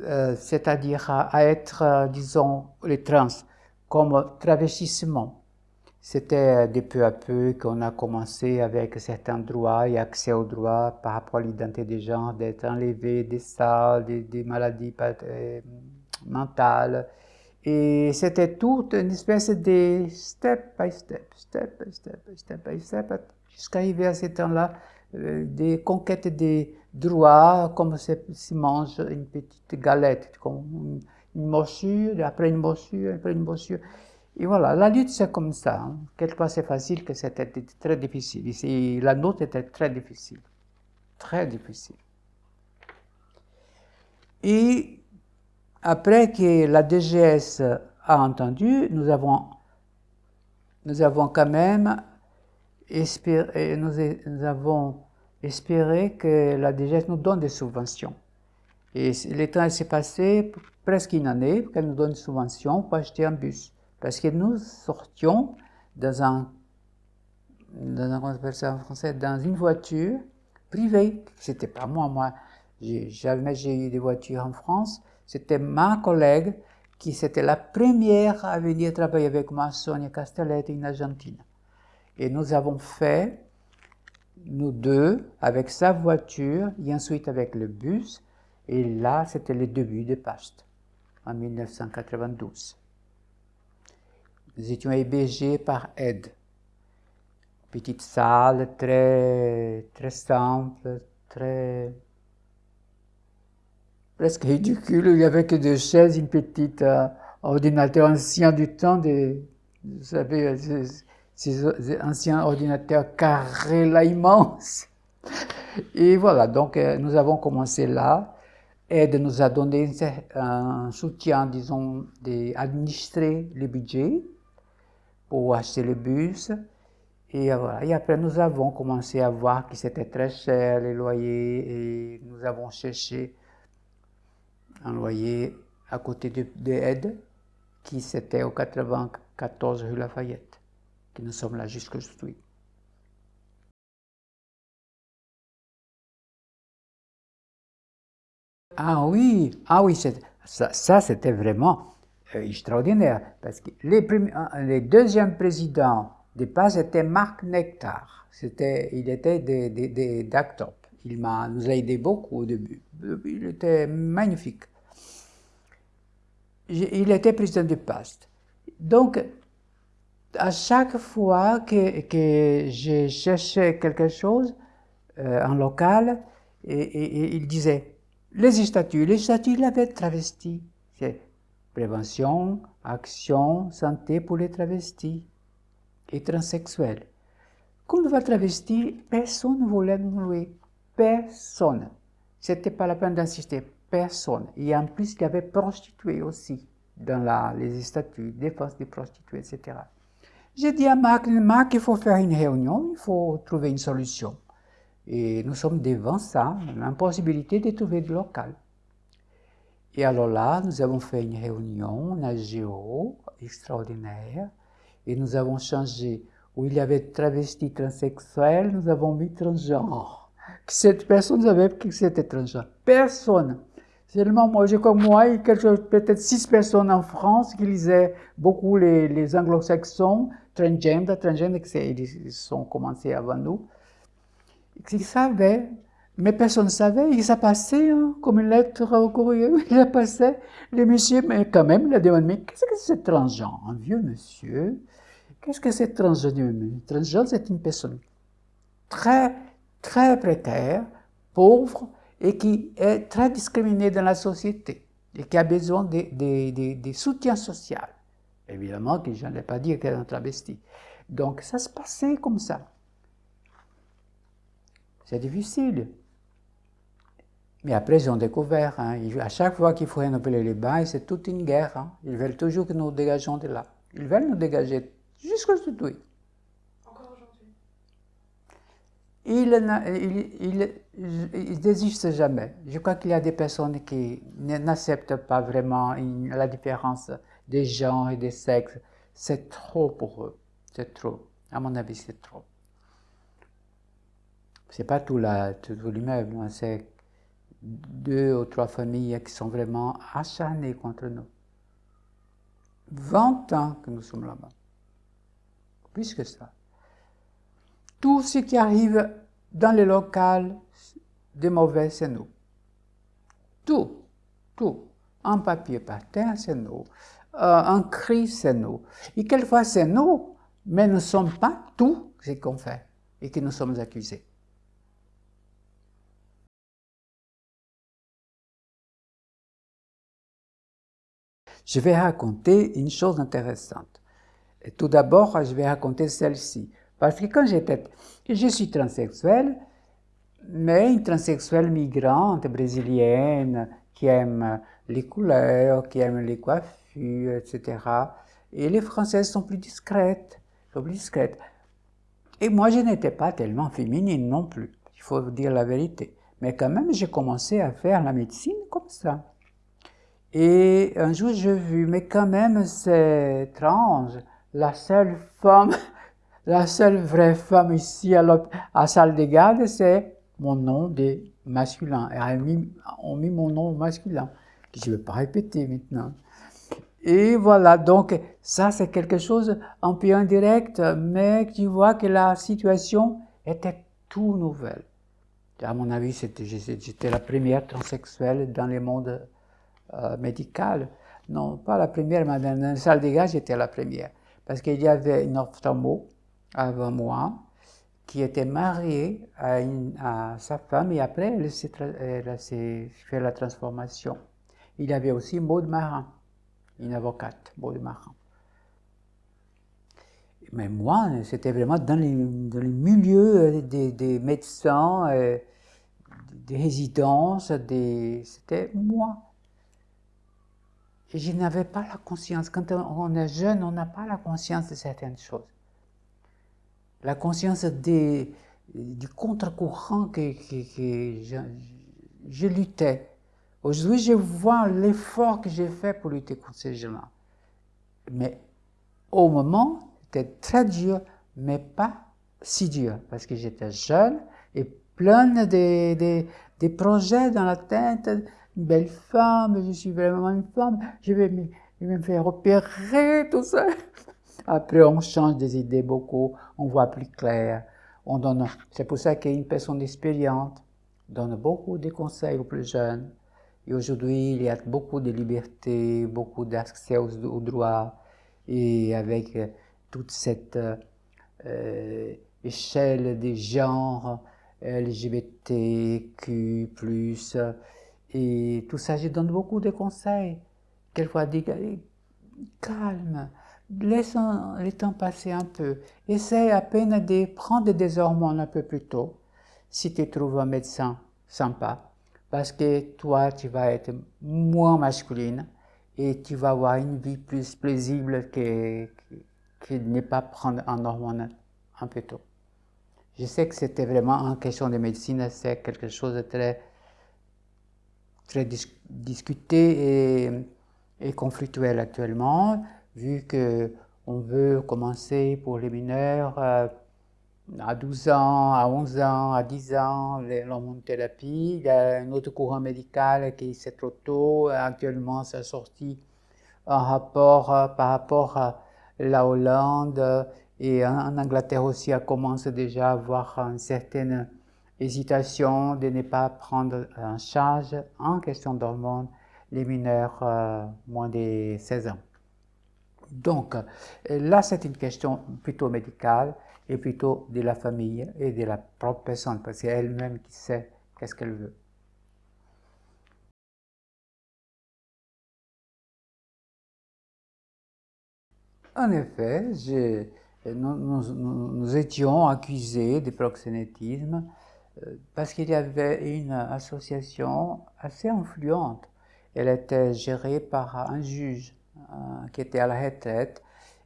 euh, c'est-à-dire à, à, être, euh, disons, les trans, comme travestissement. C'était de peu à peu qu'on a commencé avec certains droits et accès aux droits par rapport à l'identité des gens, d'être enlevé des salles, des, maladies euh, mentales. Et c'était toute une espèce de step by step, step by step, step by step, jusqu'à arriver à ce temps-là, euh, des conquêtes des droits, comme se mange une petite galette, comme une, une morsure, après une morsure, après une morsure. Et voilà, la lutte c'est comme ça. Hein. Quelquefois c'est facile, que c'était très difficile. Ici, la note était très difficile. Très difficile. Et après que la DGS a entendu, nous avons, nous avons quand même espéré, nous, avons espéré que la DGS nous donne des subventions. Et le temps s'est passé presque une année qu'elle nous donne des subventions pour acheter un bus. Parce que nous sortions dans un, dans un, français, dans une voiture privée. C'était pas moi, moi, jamais j'ai eu des voitures en France. C'était ma collègue qui c'était la première à venir travailler avec moi, Sonia Castelletti, en Argentine. Et nous avons fait, nous deux, avec sa voiture et ensuite avec le bus. Et là, c'était le début de PAST, en 1992. Nous étions hébergés par aide. Petite salle très, très simple, très presque ridicule. Il n'y avait que deux chaises, une petite euh, ordinateur ancien du temps, vous savez, ces, anciens ordinateurs carrés là immenses. Et voilà, donc euh, nous avons commencé là. aide nous a donné un soutien, disons, d'administrer les budgets pour acheter le bus. Et, voilà. et après, nous avons commencé à voir que c'était très cher, les loyers, et nous avons cherché un loyer à côté de, de qui c'était au 94 rue Lafayette, que nous sommes là jusqu'aujourd'hui. Ah oui, ah oui, ça, c'était vraiment euh, extraordinaire, parce que les, les deuxièmes présidents des PAS étaient Marc Nectar, c'était, il était des, des, d'Actop. Il m'a, nous a aidé beaucoup au début. Il était magnifique. Il était président du PAST. Donc, à chaque fois que, que je cherchais quelque chose euh, en local, et, il disait les statuts, les statuts, il avait travesti. Prévention, action, santé pour les travestis et transsexuels. Quand on va travesti, personne ne voulait nous louer. Personne. C'était pas la peine d'insister. Personne. Et en plus, il y avait prostituées aussi dans les statuts, défense des prostituées, etc. J'ai dit à Marc, Marc, il faut faire une réunion, il faut trouver une solution. Et nous sommes devant ça, l'impossibilité de trouver du local. Et alors là, nous avons fait une réunion à Géo, extraordinaire, et nous avons changé, où il y avait travesti transsexuel, nous avons mis transgenre. Cette personne savait que c'était transgenre. Personne. Seulement moi, j'ai comme moi, peut-être six personnes en France qui lisaient beaucoup les, les anglo-saxons, transgender, transgender, ils sont commencés avant nous. Ils savaient, mais personne ne savait, il s'est passé hein, comme une lettre au courrier, il a passé, le monsieur, mais quand même, il a demandé, mais qu'est-ce que c'est transgenre Un vieux monsieur, qu'est-ce que c'est transgenre? Transgenre, c'est une personne très, très précaire, pauvre, et qui est très discriminée dans la société, et qui a besoin de, soutien social. Évidemment que je n'ai pas dit qu'elle est un travesti. Donc ça se passait comme ça. C'est difficile. Mais après, ils ont découvert. Hein, à chaque fois qu'il faut renouveler les bains, c'est toute une guerre. Hein. Ils veulent toujours que nous dégageons de là. Ils veulent nous dégager jusqu'aujourd'hui. Encore aujourd'hui Ils ne désistent jamais. Je crois qu'il y a des personnes qui n'acceptent pas vraiment la différence des gens et des sexes. C'est trop pour eux. C'est trop. À mon avis, c'est trop c'est pas tout, la, tout, l'immeuble, hein, c'est deux ou trois familles qui sont vraiment acharnées contre nous. 20 ans que nous sommes là-bas. Plus que ça. Tout ce qui arrive dans les locales de mauvais, c'est nous. Tout, tout. Un papier par terre, c'est nous. Euh, un cri, c'est nous. Et quelquefois, c'est nous, mais nous ne sommes pas tout ce qu'on fait et que nous sommes accusés. Je vais raconter une chose intéressante. Tout d'abord, je vais raconter celle-ci. Parce que quand j'étais... Je suis transsexuelle, mais une transsexuelle migrante brésilienne qui aime les couleurs, qui aime les coiffures, etc. Et les Françaises sont plus discrètes, sont plus discrètes. Et moi, je n'étais pas tellement féminine non plus, il faut dire la vérité. Mais quand même, j'ai commencé à faire la médecine comme ça. Et un jour, j'ai vu, mais quand même, c'est étrange. La seule femme, la seule vraie femme ici à la salle des gardes, c'est mon nom de masculin. Et on a mis mon nom masculin, que je ne vais pas répéter maintenant. Et voilà, donc ça c'est quelque chose un peu indirect, mais tu vois que la situation était tout nouvelle. À mon avis, j'étais la première transsexuelle dans le monde euh, médicale. Non, pas la première, mais dans la salle des gars, j'étais la première. Parce qu'il y avait une ophtalmo avant moi qui était mariée à, sa femme et après elle s'est fait la transformation. Il y avait aussi Maud Marin, une avocate, Maud Marin. Mais moi, c'était vraiment dans, les, milieux des, médecins, des résidences, des... c'était moi. Je n'avais pas la conscience. Quand on est jeune, on n'a pas la conscience de certaines choses. La conscience du contre-courant que, je, luttais. Aujourd'hui, je vois l'effort que j'ai fait pour lutter contre ces gens-là. Mais au moment, c'était très dur, mais pas si dur, parce que j'étais jeune et plein de, projets dans la tête, une belle femme, je suis vraiment une femme, je vais me, faire opérer, tout ça. Après, on change des idées beaucoup, on voit plus clair. C'est pour ça qu'une personne expériente donne beaucoup de conseils aux plus jeunes. Et aujourd'hui, il y a beaucoup de liberté, beaucoup d'accès aux, droits. Et avec euh, toute cette euh, échelle des genres, LGBTQ+, et tout ça, je donne beaucoup de conseils. Quelquefois, dis, calme, laisse le temps passer un peu. Essaye à peine de prendre des hormones un peu plus tôt, si tu trouves un médecin sympa, parce que toi, tu vas être moins masculine et tu vas avoir une vie plus paisible que, que, ne pas prendre un hormone un peu tôt. Je sais que c'était vraiment en question de médecine, c'est quelque chose de très, très discuté et, et, conflictuel actuellement, vu que on veut commencer pour les mineurs euh, à 12 ans, à 11 ans, à 10 ans, l'hormonothérapie. Il y a un autre courant médical qui c'est trop tôt. Actuellement, ça sorti un rapport euh, par rapport à la Hollande et en, Angleterre aussi, elle commence déjà à avoir une certaine hésitation de ne pas prendre en charge en question d'hormones les mineurs euh, moins de 16 ans. Donc là, c'est une question plutôt médicale et plutôt de la famille et de la propre personne, parce que c'est elle-même qui sait qu'est-ce qu'elle veut. En effet, nous, étions accusés de proxénétisme euh, parce qu'il y avait une association assez influente. Elle était gérée par un juge euh, qui était à la retraite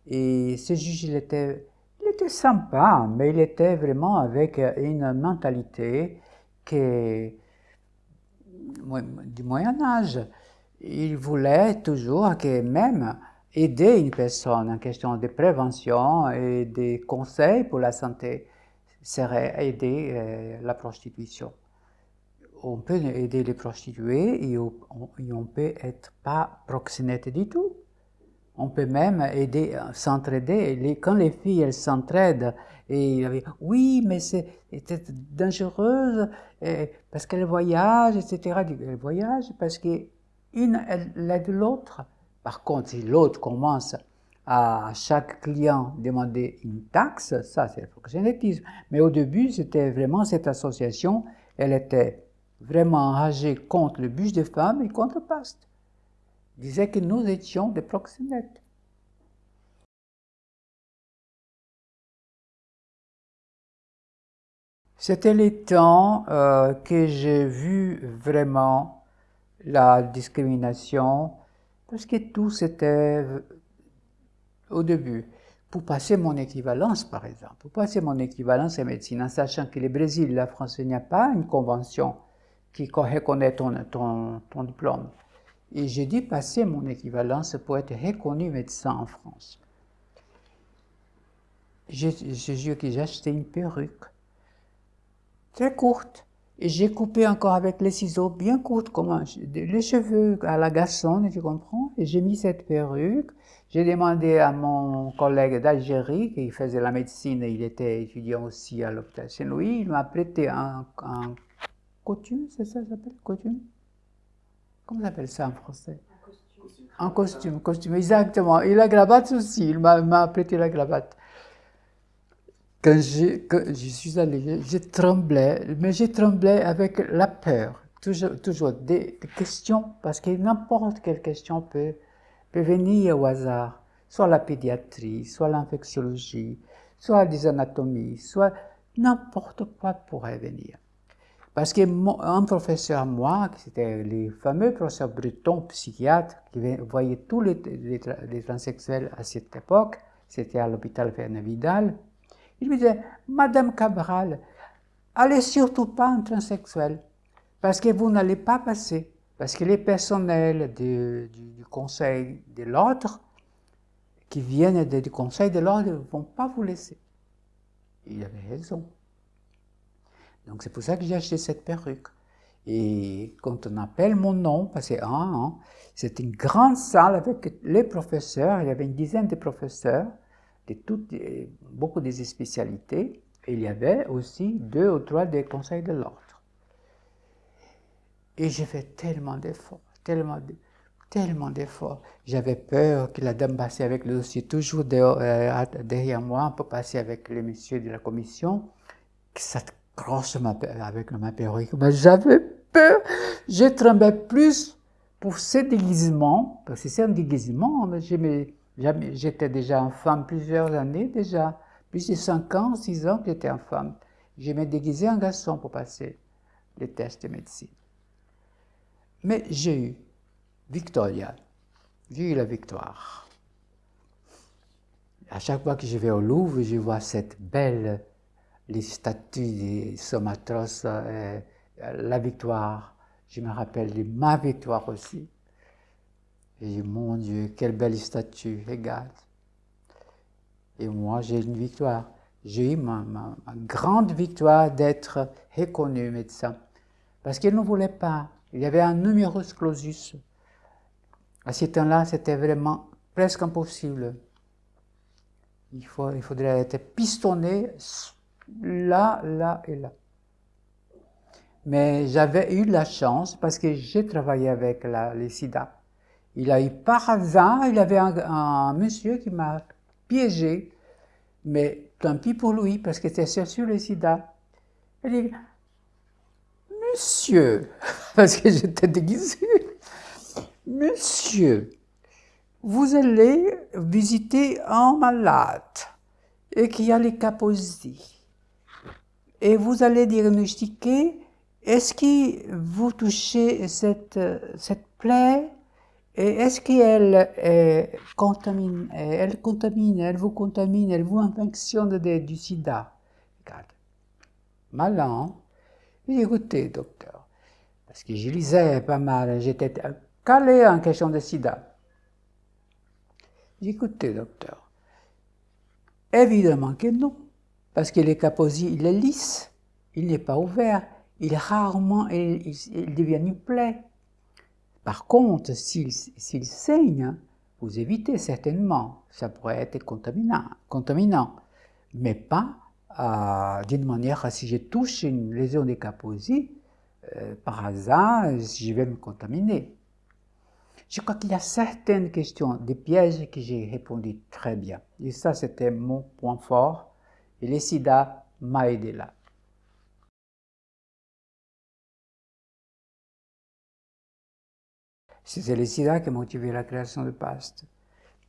et ce juge, il était, il était sympa, mais il était vraiment avec une mentalité qui du Moyen Âge. Il voulait toujours que même aider une personne en question de prévention et des conseils pour la santé serait aider euh, la prostitution. On peut aider les prostituées et on, ne peut être pas proxénète du tout. On peut même aider, s'entraider. Quand les filles, elles s'entraident, et oui, mais c'est dangereuse parce qu'elles voyagent, etc. Elles voyagent parce qu'une aide l'autre. Par contre, si l'autre commence à chaque client demander une taxe, ça c'est le proxénétisme. Mais au début, c'était vraiment cette association, elle était vraiment enragée contre le bûche des femmes et contre Paste. disait que nous étions des proxénètes. C'était les temps euh, que j'ai vu vraiment la discrimination parce que tout c'était au début. Pour passer mon équivalence, par exemple, pour passer mon équivalence en médecine, en sachant que le Brésil, la France, il n'y a pas une convention qui reconnaît ton, ton, ton diplôme. Et j'ai dû passer mon équivalence pour être reconnu médecin en France. Je, jure que j'ai acheté une perruque très courte et j'ai coupé encore avec les ciseaux bien courtes, comme les cheveux à la garçonne, tu comprends? Et j'ai mis cette perruque. J'ai demandé à mon collègue d'Algérie, qui faisait la médecine, il était étudiant aussi à l'hôpital Saint-Louis, il m'a prêté un, un costume, c'est ça, ça s'appelle costume? Comment s'appelle ça en français? Un costume, costume, exactement. Et la cravate aussi, il m'a prêté la cravate. Quand je, je suis allé, je tremblais, mais je tremblais avec la peur, toujours, toujours des, questions, parce que n'importe quelle question peut venir au hasard, soit la pédiatrie, soit l'infectiologie, soit des anatomies, soit n'importe quoi pourrait venir. Parce qu'un professeur, moi, c'était les fameux professeurs bretons, psychiatres, qui voyaient tous les, les, transsexuels à cette époque, c'était à l'hôpital Fernand Vidal, il me disait, Madame Cabral, allez surtout pas en transsexuel, parce que vous n'allez pas passer, parce que les personnels du, conseil de l'ordre, qui viennent du conseil de l'ordre, ne vont pas vous laisser. Il avait raison. Donc c'est pour ça que j'ai acheté cette perruque. Et quand on appelle mon nom, parce que hein, c'est une grande salle avec les professeurs, il y avait une dizaine de professeurs, de beaucoup de spécialités, et il y avait aussi deux ou trois des conseils de l'ordre. Et j'ai fait tellement d'efforts, tellement tellement d'efforts. J'avais peur que la dame passe avec le dossier toujours euh, derrière moi, pour passer avec les messieurs de la commission, que ça grosse avec ma perruque. Mais j'avais peur. Je tremblais plus pour ce déguisement, parce que c'est un déguisement. J'étais déjà en femme plusieurs années déjà. Plus de 5 ans, 6 ans que j'étais en femme. Je me déguisé en garçon pour passer les tests de médecine. Mais j'ai eu Victoria. J'ai eu la victoire. À chaque fois que je vais au Louvre, je vois cette belle les statues des Somatros, euh, la victoire. Je me rappelle de ma victoire aussi. Et je dis, mon Dieu, quelle belle statue, regarde. Et moi, j'ai une victoire. J'ai eu ma, grande victoire d'être reconnu médecin. Parce qu'il ne voulait pas. Il y avait un numerus clausus. À ce temps-là, c'était vraiment presque impossible. Il, faut, il faudrait être pistonné là, là et là. Mais j'avais eu la chance parce que j'ai travaillé avec la, les sida. Il a eu par hasard, il avait un, monsieur qui m'a piégé, mais tant pis pour lui parce que c'était sur le sida. Il dit, Monsieur, parce que j'étais déguisé, Monsieur, vous allez visiter un malade et qui a les caposies. Et vous allez diagnostiquer est-ce que vous touchez cette, cette plaie? Et est-ce qu'elle contamine, elle contamine, elle vous contamine, elle vous infectionne du sida? Malin. Écoutez, docteur, parce que je lisais pas mal, j'étais calé en question de sida. Écoutez, docteur, évidemment que non. Parce que le caposier, il est lisse, il n'est pas ouvert, il rarement, il, il, devient une plaie. Par contre, s'il saigne, vous évitez certainement, ça pourrait être contaminant, mais pas d'une manière, si je touche une lésion de caposier, euh, par hasard, je vais me contaminer. Je crois qu'il y a certaines questions, des pièges que j'ai répondu très bien. Et ça, c'était mon point fort et le sida m'a aidé là. C'est le sida qui a motivé la création de PAST.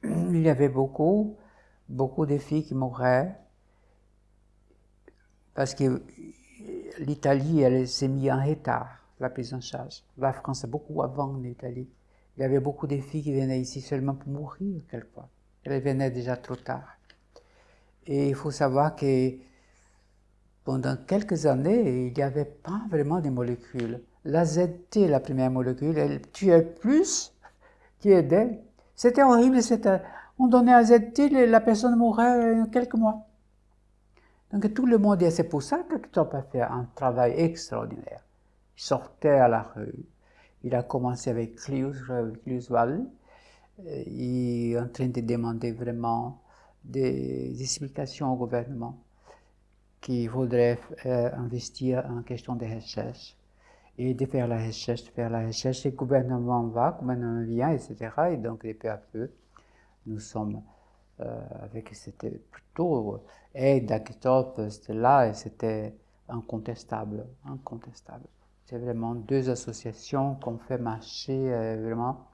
Il y avait beaucoup, beaucoup de filles qui mouraient parce que l'Italie, elle s'est mise en retard, la prise en charge. La France, beaucoup avant l'Italie. Il y avait beaucoup de filles qui venaient ici seulement pour mourir, quelquefois. Elles venaient déjà trop tard. Et il faut savoir que pendant quelques années, il n'y avait pas vraiment de molécules. La ZT, la première molécule, elle tuait plus qui aidait. C'était horrible, on donnait à ZT, la personne mourait en quelques mois. Donc tout le monde, dit, c'est pour ça que Ktop a fait un travail extraordinaire. Il sortait à la rue, il a commencé avec Klius-Wall, il est en train de demander vraiment des explications au gouvernement qui voudrait euh, investir en question de recherche et de faire la recherche, faire la recherche. le gouvernement va, le gouvernement vient, etc. Et donc, peu à peu, nous sommes euh, avec, c'était plutôt aide à c'était là et c'était incontestable, incontestable. C'est vraiment deux associations qu'on fait marcher euh, vraiment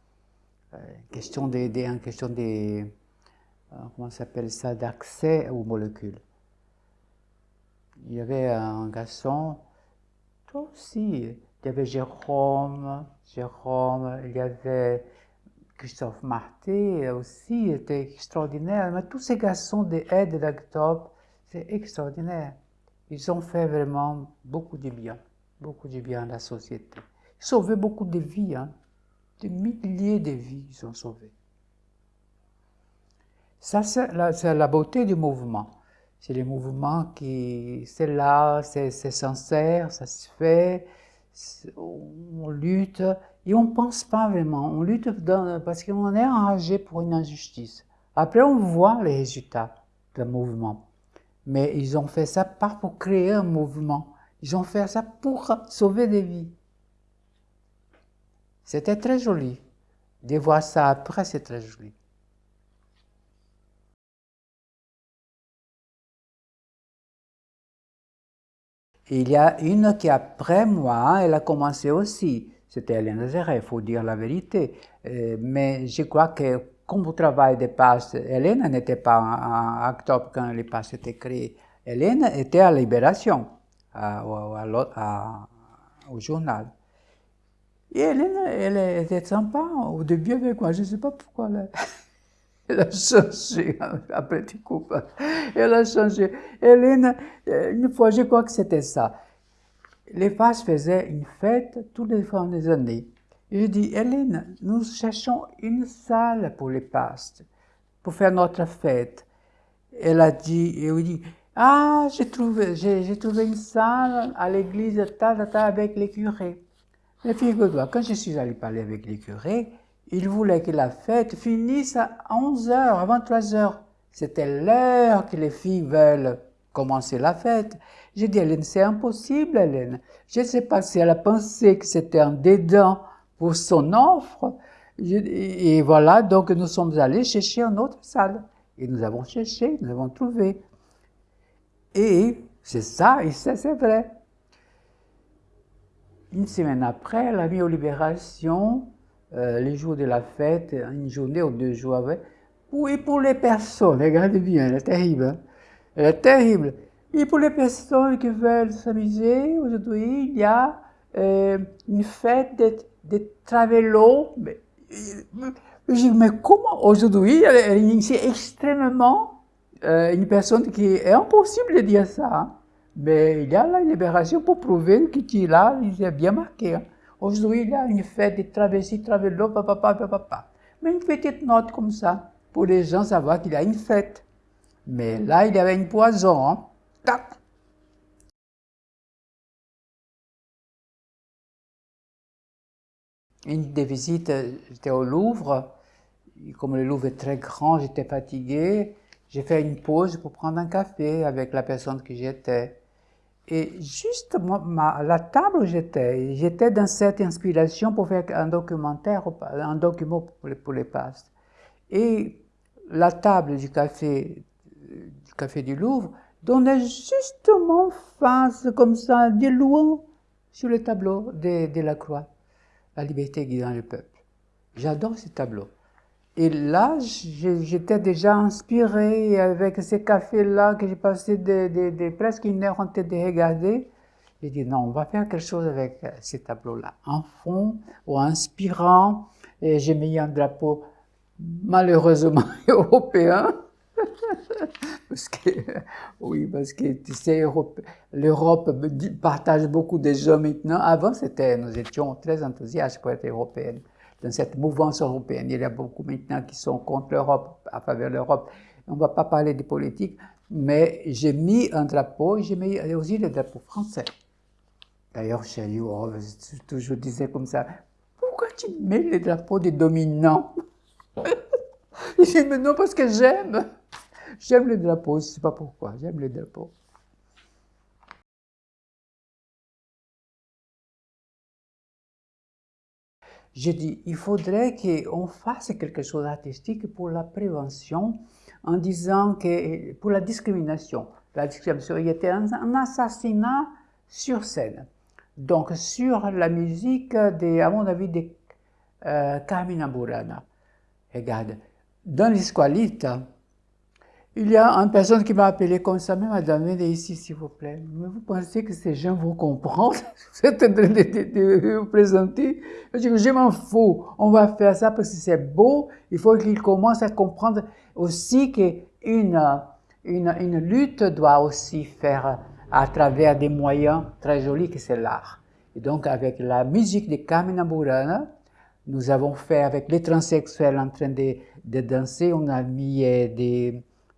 question des, en question des euh, comment s'appelle ça, d'accès aux molécules. Il y avait un garçon, aussi. Il y avait Jérôme, Jérôme, il y avait Christophe Marté aussi, était extraordinaire. Mais tous ces garçons des aides d'Octobre, c'est extraordinaire. Ils ont fait vraiment beaucoup de bien, beaucoup de bien à la société. Ils ont sauvé beaucoup de vies, hein. des milliers de vies ils ont sauvés. Ça, c'est la, beauté du mouvement. C'est le mouvement qui, c'est là, c'est sincère, ça se fait, on lutte et on ne pense pas vraiment. On lutte parce qu'on est enragé pour une injustice. Après, on voit les résultats d'un mouvement. Mais ils ont fait ça pas pour créer un mouvement. Ils ont fait ça pour sauver des vies. C'était très joli. De voir ça après, c'est très joli. il y a une qui, après moi, elle a commencé aussi. C'était Hélène Zéret, il faut dire la vérité. Euh, mais je crois que, comme au travail des passes, Hélène n'était pas en octobre quand les passes étaient créées. Hélène était à Libération, au journal. Et Hélène, elle était sympa au début avec moi, je ne sais pas pourquoi. Elle a changé après tu coupes. Elle a changé. Hélène, euh, une fois, je crois que c'était ça. Les Passes faisaient une fête tous les fins des années. Et je dis, Hélène, nous cherchons une salle pour les Passes, pour faire notre fête. Elle a dit, et oui, dit, ah, j'ai trouvé, j'ai trouvé une salle à l'église, ta, ta, avec les curés. Mais figure-toi, quand je suis allé parler avec les curés, il voulait que la fête finisse à 11 h à 23 h C'était l'heure que les filles veulent commencer la fête. J'ai dit, Hélène, c'est impossible, Hélène. Je ne sais pas si elle a pensé que c'était un dédain pour son offre. Et voilà, donc nous sommes allés chercher une autre salle. Et nous avons cherché, nous avons trouvé. Et c'est ça, et ça c'est vrai. Une semaine après, elle a mis aux libérations euh, les jours de la fête, une journée ou deux jours après. Oui, pour les personnes, regardez bien, elle est terrible. Hein. Elle est terrible. Et pour les personnes qui veulent s'amuser, aujourd'hui, il y a euh, une fête des, des travelos. Mais, mais comment aujourd'hui, c'est extrêmement euh, une personne qui est impossible de dire ça. Hein. Mais il y a la libération pour prouver qu'il là, il est bien marqué. Hein. Aujourd'hui, il y a une fête de traversée, travelot, papa, papa, papa. Mais une petite note comme ça, pour les gens savoir qu'il y a une fête. Mais là, il y avait une poison. Hein. Une des visites, j'étais au Louvre. Comme le Louvre est très grand, j'étais fatigué. J'ai fait une pause pour prendre un café avec la personne que j'étais. Et juste la table où j'étais, j'étais dans cette inspiration pour faire un documentaire, un document pour les, pour les pastes. Et la table du café, du café du Louvre donnait justement face, comme ça, des louanges sur le tableau de, de la croix, la liberté guidant le peuple. J'adore ce tableau. Et là, j'étais déjà inspiré avec ces cafés-là que j'ai passé de, presque une heure en tête de regarder. J'ai dit non, on va faire quelque chose avec ces tableaux-là. En fond ou inspirant. Et j'ai mis un drapeau malheureusement européen. parce que, oui, parce que tu sais, l'Europe partage beaucoup de gens maintenant. Avant, c'était, nous étions très enthousiastes pour être européenne dans cette mouvance européenne. Il y a beaucoup maintenant qui sont contre l'Europe, à faveur de l'Europe. On ne va pas parler de politique, mais j'ai mis un drapeau, j'ai mis aussi le drapeau français. D'ailleurs, chez je toujours disais comme ça, pourquoi tu mets le drapeau des dominants? Il dit, mais non, parce que j'aime. J'aime le drapeau, je ne sais pas pourquoi, j'aime le drapeau. J'ai dit, il faudrait qu'on fasse quelque chose d'artistique pour la prévention en disant que pour la discrimination, la discrimination, il y était un, assassinat sur scène. Donc sur la musique, de, à mon avis, de euh, Carmina Burana. Regarde, dans l'Esqualite, Il y a une personne qui m'a appelé comme ça, mais madame, venez ici s'il vous plaît. Mais vous pensez que ces gens vont comprendre Vous êtes en train de, vous présenter? Je dis, je m'en fous, on va faire ça parce que c'est beau. Il faut qu'ils commencent à comprendre aussi qu'une une, une lutte doit aussi faire à travers des moyens très jolis que c'est l'art. Et donc avec la musique de Carmina Burana, nous avons fait avec les transsexuels en train de, danser, on a mis euh,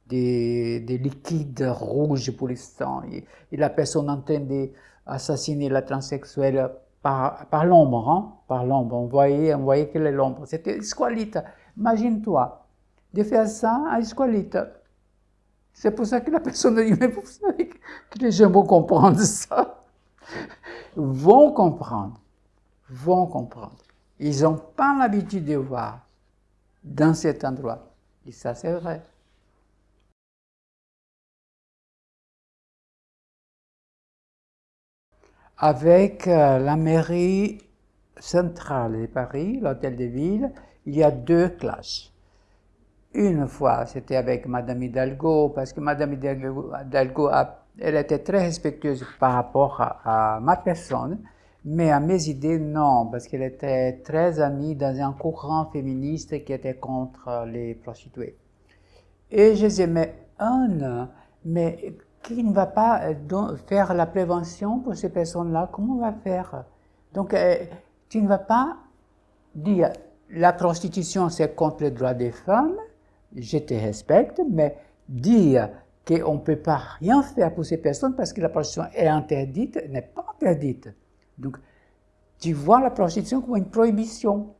des des, liquides rouges pour l'instant. Et, et, la personne en train d'assassiner la transsexuelle par, par l'ombre, hein? par l'ombre. On voyait, on voyait que l'ombre. C'était squalite. Imagine-toi de faire ça à squalite. C'est pour ça que la personne dit, mais vous savez que les gens vont comprendre ça. Vont comprendre. Vont comprendre. Ils n'ont pas l'habitude de voir dans cet endroit. Et ça, c'est vrai. Avec euh, la mairie centrale de Paris, l'hôtel de ville, il y a deux classes. Une fois, c'était avec Madame Hidalgo, parce que Madame Hidalgo, elle était très respectueuse par rapport à, ma personne, mais à mes idées, non, parce qu'elle était très amie dans un courant féministe qui était contre les prostituées. Et je disais, mais un, mais qui ne va pas euh, faire la prévention pour ces personnes-là, comment on va faire? Donc, euh, tu ne vas pas dire la prostitution c'est contre les droits des femmes, je te respecte, mais dire qu'on ne peut pas rien faire pour ces personnes parce que la prostitution est interdite, n'est pas interdite. Donc, tu vois la prostitution comme une prohibition.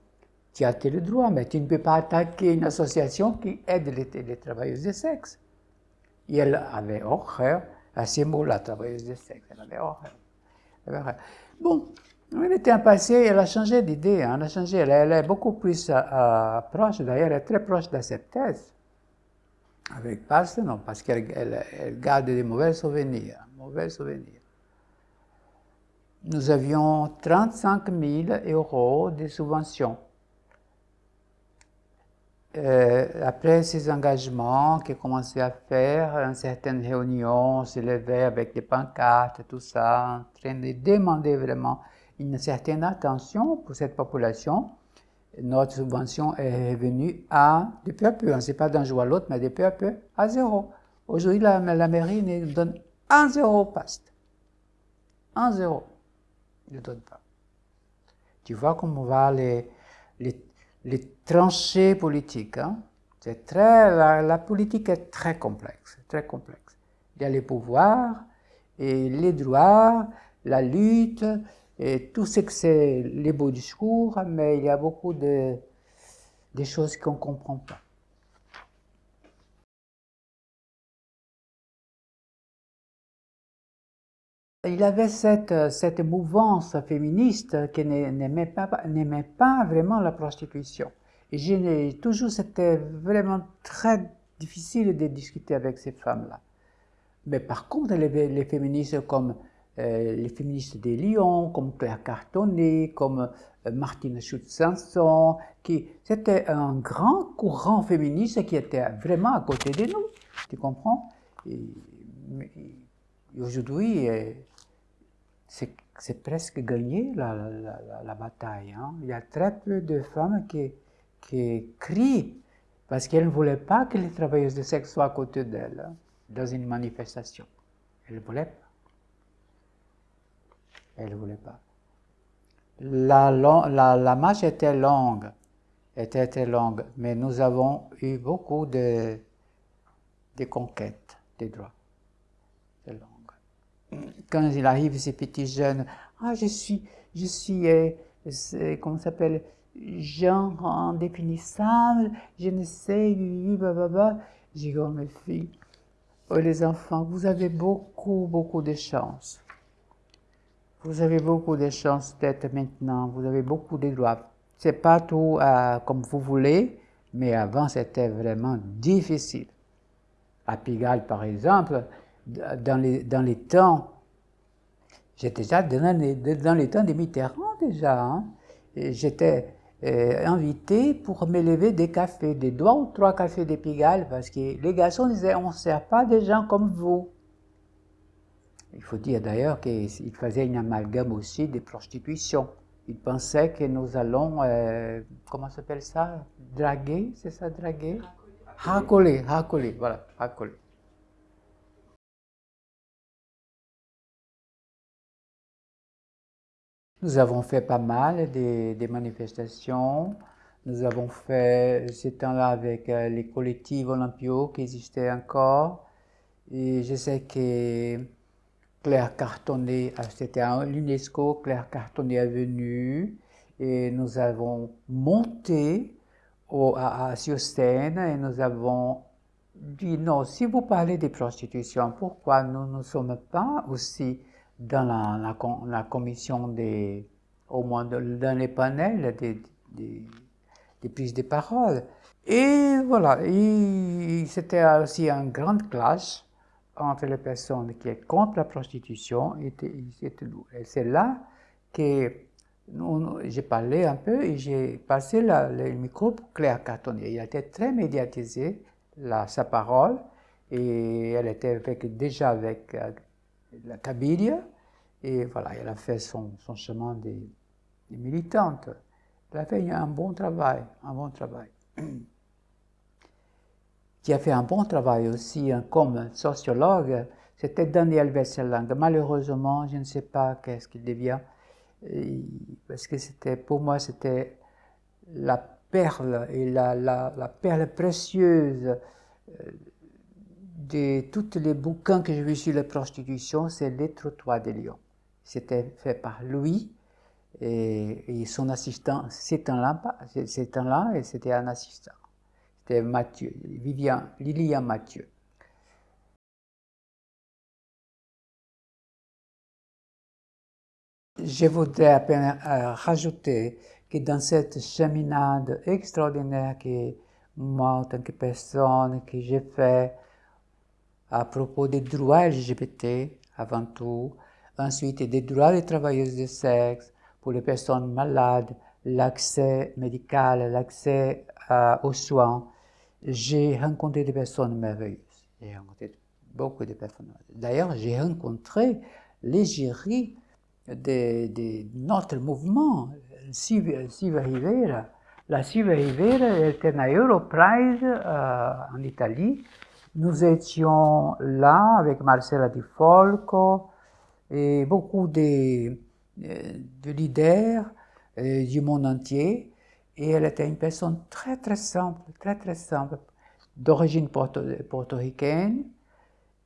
Tu as tes droits, mais tu ne peux pas attaquer une association qui aide les, les travailleuses de sexe. Et elle avait horreur à ces mots-là, travailleuse de sexe. Elle avait horreur. Bon, elle était un passé, elle a changé d'idée, elle a changé, elle, est beaucoup plus euh, proche, d'ailleurs, elle est très proche de cette thèse. Avec Pasteur, non, parce qu'elle garde des mauvais souvenirs, mauvais souvenirs. Nous avions 35 000 euros de subventions euh, après ces engagements qu'il commençait à faire, une certaine réunion, se levait avec des pancartes, tout ça, en train de demander vraiment une certaine attention pour cette population, notre subvention est revenue à, de peu à peu, on ne sait pas d'un jour à l'autre, mais de peu à peu, à zéro. Aujourd'hui, la, mairie nous donne un zéro paste. Un zéro. Ne donne pas. Tu vois comment va les, les les tranchées politiques. Hein. C'est très, la, politique est très complexe, très complexe. Il y a les pouvoirs et les droits, la lutte, et tout ce que c'est les beaux discours, mais il y a beaucoup de, de choses qu'on comprend pas. Il avait cette, cette mouvance féministe qui n'aimait pas, vraiment la prostitution. Et toujours, c'était vraiment très difficile de discuter avec ces femmes-là. Mais par contre, les, les féministes comme euh, les féministes des Lyon, comme Claire Cartonnet, comme euh, Martine Schutz-Sanson, c'était un grand courant féministe qui était vraiment à côté de nous, tu comprends? Aujourd'hui, euh, c'est presque gagné la, bataille. Hein. Il y a très peu de femmes qui, qui crient parce qu'elles ne voulaient pas que les travailleuses de sexe soient à côté d'elles hein, dans une manifestation. Elles ne voulaient pas. Elles ne voulaient pas. La, la, la, marche était longue, était très longue, mais nous avons eu beaucoup de, de conquêtes des droits. Quand il arrive, ces petits jeunes, ah, je suis, je suis, euh, comment s'appelle, genre indéfinissable, je ne sais, blablabla. J'ai dit, oh mes filles, oh les enfants, vous avez beaucoup, beaucoup de chance. Vous avez beaucoup de chance d'être maintenant, vous avez beaucoup de droits. C'est pas tout euh, comme vous voulez, mais avant c'était vraiment difficile. À Pigalle, par exemple, dans les, dans les temps, j'étais déjà dans les, dans les temps des Mitterrand déjà, hein. j'étais euh, invité pour me lever des cafés, des deux ou trois cafés de Pigalle, parce que les garçons disaient on ne sert pas des gens comme vous. Il faut dire d'ailleurs qu'ils faisaient une amalgame aussi des prostitutions. Ils pensaient que nous allons, euh, comment s'appelle ça? Draguer, c'est ça, draguer? Racoler, racoler, voilà, racoler. Nous avons fait pas mal des, manifestations. Nous avons fait ce temps-là avec euh, les collectifs olympiaux qui existaient encore. Et je sais que Claire Cartonnet, c'était à l'UNESCO, Claire Cartonnet est venue et nous avons monté à, scène et nous avons dit non, si vous parlez des prostitutions, pourquoi nous ne sommes pas aussi dans la, la, commission des, au moins dans les panels des, des, prises de parole. Et voilà, c'était aussi un grand clash entre les personnes qui sont contre la prostitution et, c'est là que j'ai parlé un peu et j'ai passé le micro pour Claire Cartonnier. Il a été très médiatisé, sa parole, et elle était déjà avec euh, la Kabylie, et voilà, elle a fait son, chemin des, militantes. Elle a fait un bon travail, un bon travail. Qui a fait un bon travail aussi hein, comme sociologue, c'était Daniel Wesselang. Malheureusement, je ne sais pas qu'est-ce qu'il devient, parce que c'était, pour moi, c'était la perle et la perle précieuse euh, de tous les bouquins que j'ai vus sur la prostitution, c'est Les Trottoirs de Lyon. C'était fait par lui et, son assistant, c'est un là, c'est un là et c'était un assistant. C'était Mathieu, Vivian, Lilian Mathieu. Je voudrais à peine euh, rajouter que dans cette cheminade extraordinaire que moi, en tant que personne, que j'ai fait à propos des droits LGBT avant tout, ensuite des droits des travailleuses de sexe pour les personnes malades, l'accès médical, l'accès euh, aux soins. J'ai rencontré des personnes merveilleuses. J'ai rencontré beaucoup de personnes. D'ailleurs, j'ai rencontré l'égérie de, de, notre mouvement, Siva Rivera. La Siva Rivera était à Europrize euh, en Italie nous étions là avec Marcella Di Folco et beaucoup de, euh, de leaders euh, du monde entier. Et elle était une personne très très simple, très très simple, d'origine portoricaine.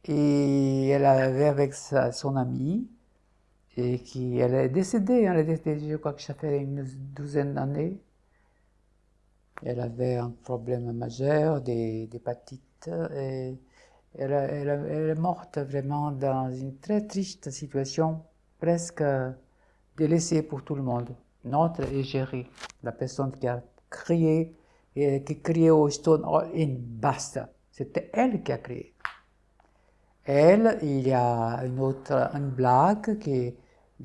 Et elle avait avec son amie, et qui, elle est décédée, elle est décédée, je crois que ça fait une douzaine d'années. Elle avait un problème majeur d'hépatite et elle, est morte vraiment dans une très triste situation, presque délaissée pour tout le monde. Notre égérie, la personne qui a crié qui criait au Stone in basta. C'était elle qui a crié. Elle, il y a une autre, une blague qui,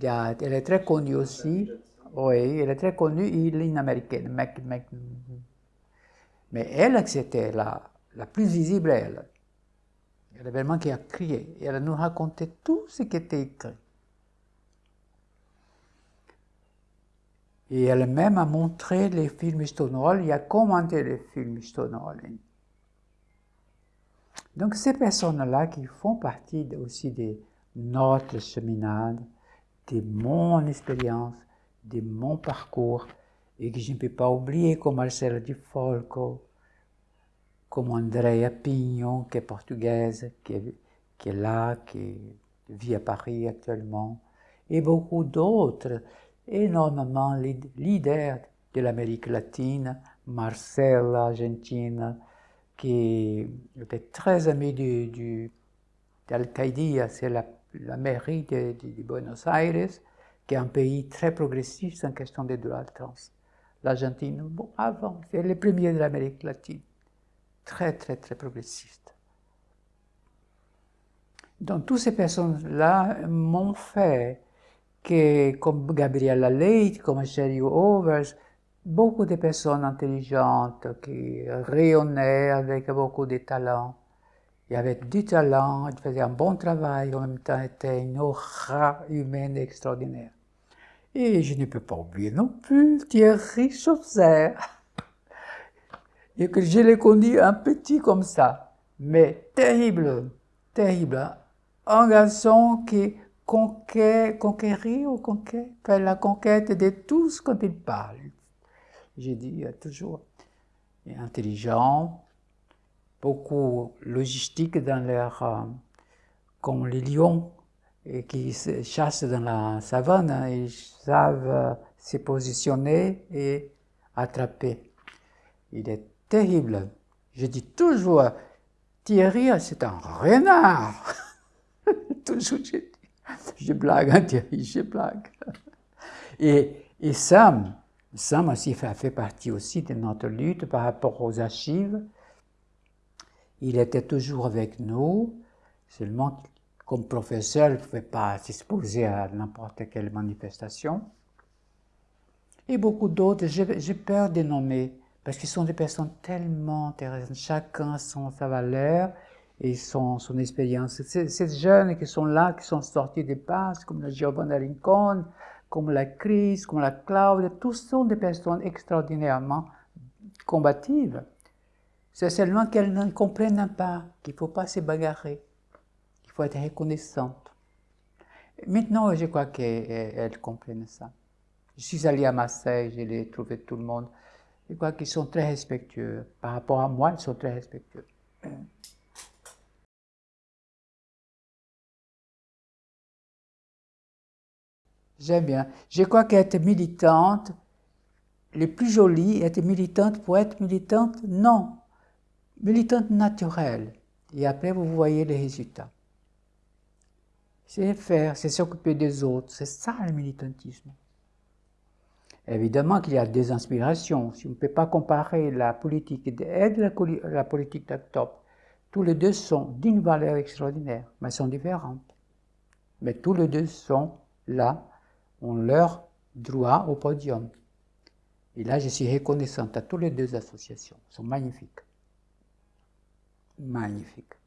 elle est très connue aussi. Oui, elle est très connue, il est une américaine. Mais elle, c'était la, la plus visible, elle. Elle est vraiment qui a crié. Et elle nous racontait tout ce qui était écrit. Et elle-même a montré les films Stonewall et a commenté les films Stonewall. Donc ces personnes-là qui font partie aussi de notre cheminade, de mon expérience, de mon parcours, et que je ne peux pas oublier comme Marcelo Di Folco, comme Andrea Pignon, qui est portugaise, qui est, là, qui vit à Paris actuellement, et beaucoup d'autres, énormément leaders de l'Amérique latine, Marcella, Argentine, qui était très ami du, du c'est la, mairie de, Buenos Aires, qui est un pays très progressiste en question des droits trans. L'Argentine, bon, avant, c'est les premiers de l'Amérique latine très, très, très progressiste. Donc, toutes ces personnes-là m'ont fait que, comme Gabriella Leite, comme Sherry Overs, beaucoup de personnes intelligentes qui rayonnaient avec beaucoup de talent. Il y avait du talent, il faisait un bon travail, en même temps était une aura humaine extraordinaire. Et je ne peux pas oublier non plus Thierry Chaucer. Et que je l'ai connu un petit comme ça, mais terrible, terrible. Un garçon qui conquérit ou conquête, fait la conquête de tous quand il parle. J'ai dit toujours, intelligent, beaucoup logistique dans leur, comme les lions et qui se chassent dans la savane, hein, ils savent euh, se positionner et attraper. Il est terrible. Je dis toujours, Thierry, c'est un renard. toujours, je, je blague, hein, Thierry, je blague. Et, et Sam, Sam aussi fait, fait partie aussi de notre lutte par rapport aux archives. Il était toujours avec nous, seulement comme professeur, il ne pouvait pas s'exposer à n'importe quelle manifestation. Et beaucoup d'autres, j'ai peur de nommer, parce qu'ils sont des personnes tellement intéressantes, chacun son, sa valeur et son, son expérience. Ces jeunes qui sont là, qui sont sortis des passes, comme la Giovanna Rincon, comme la Crise, comme la Claude, tous sont des personnes extraordinairement combatives. C'est seulement qu'elles ne comprennent pas qu'il ne faut pas se bagarrer, qu'il faut être reconnaissante. Maintenant, je crois qu'elles comprennent ça. Je suis allé à Marseille, je l'ai trouvé tout le monde. Je crois qu'ils sont très respectueux? Par rapport à moi, ils sont très respectueux. J'aime bien. Je crois qu'être militante, le plus joli, être militante pour être militante, non militante naturelle. Et après, vous voyez les résultats. C'est faire, c'est s'occuper des autres. C'est ça le militantisme. Évidemment qu'il y a des inspirations. Si on ne peut pas comparer la politique d'aide et la, politique d'octobre, tous les deux sont d'une valeur extraordinaire, mais sont différentes. Mais tous les deux sont là, ont leur droit au podium. Et là, je suis reconnaissante à toutes les deux associations. Elles sont magnifiques. magnifique.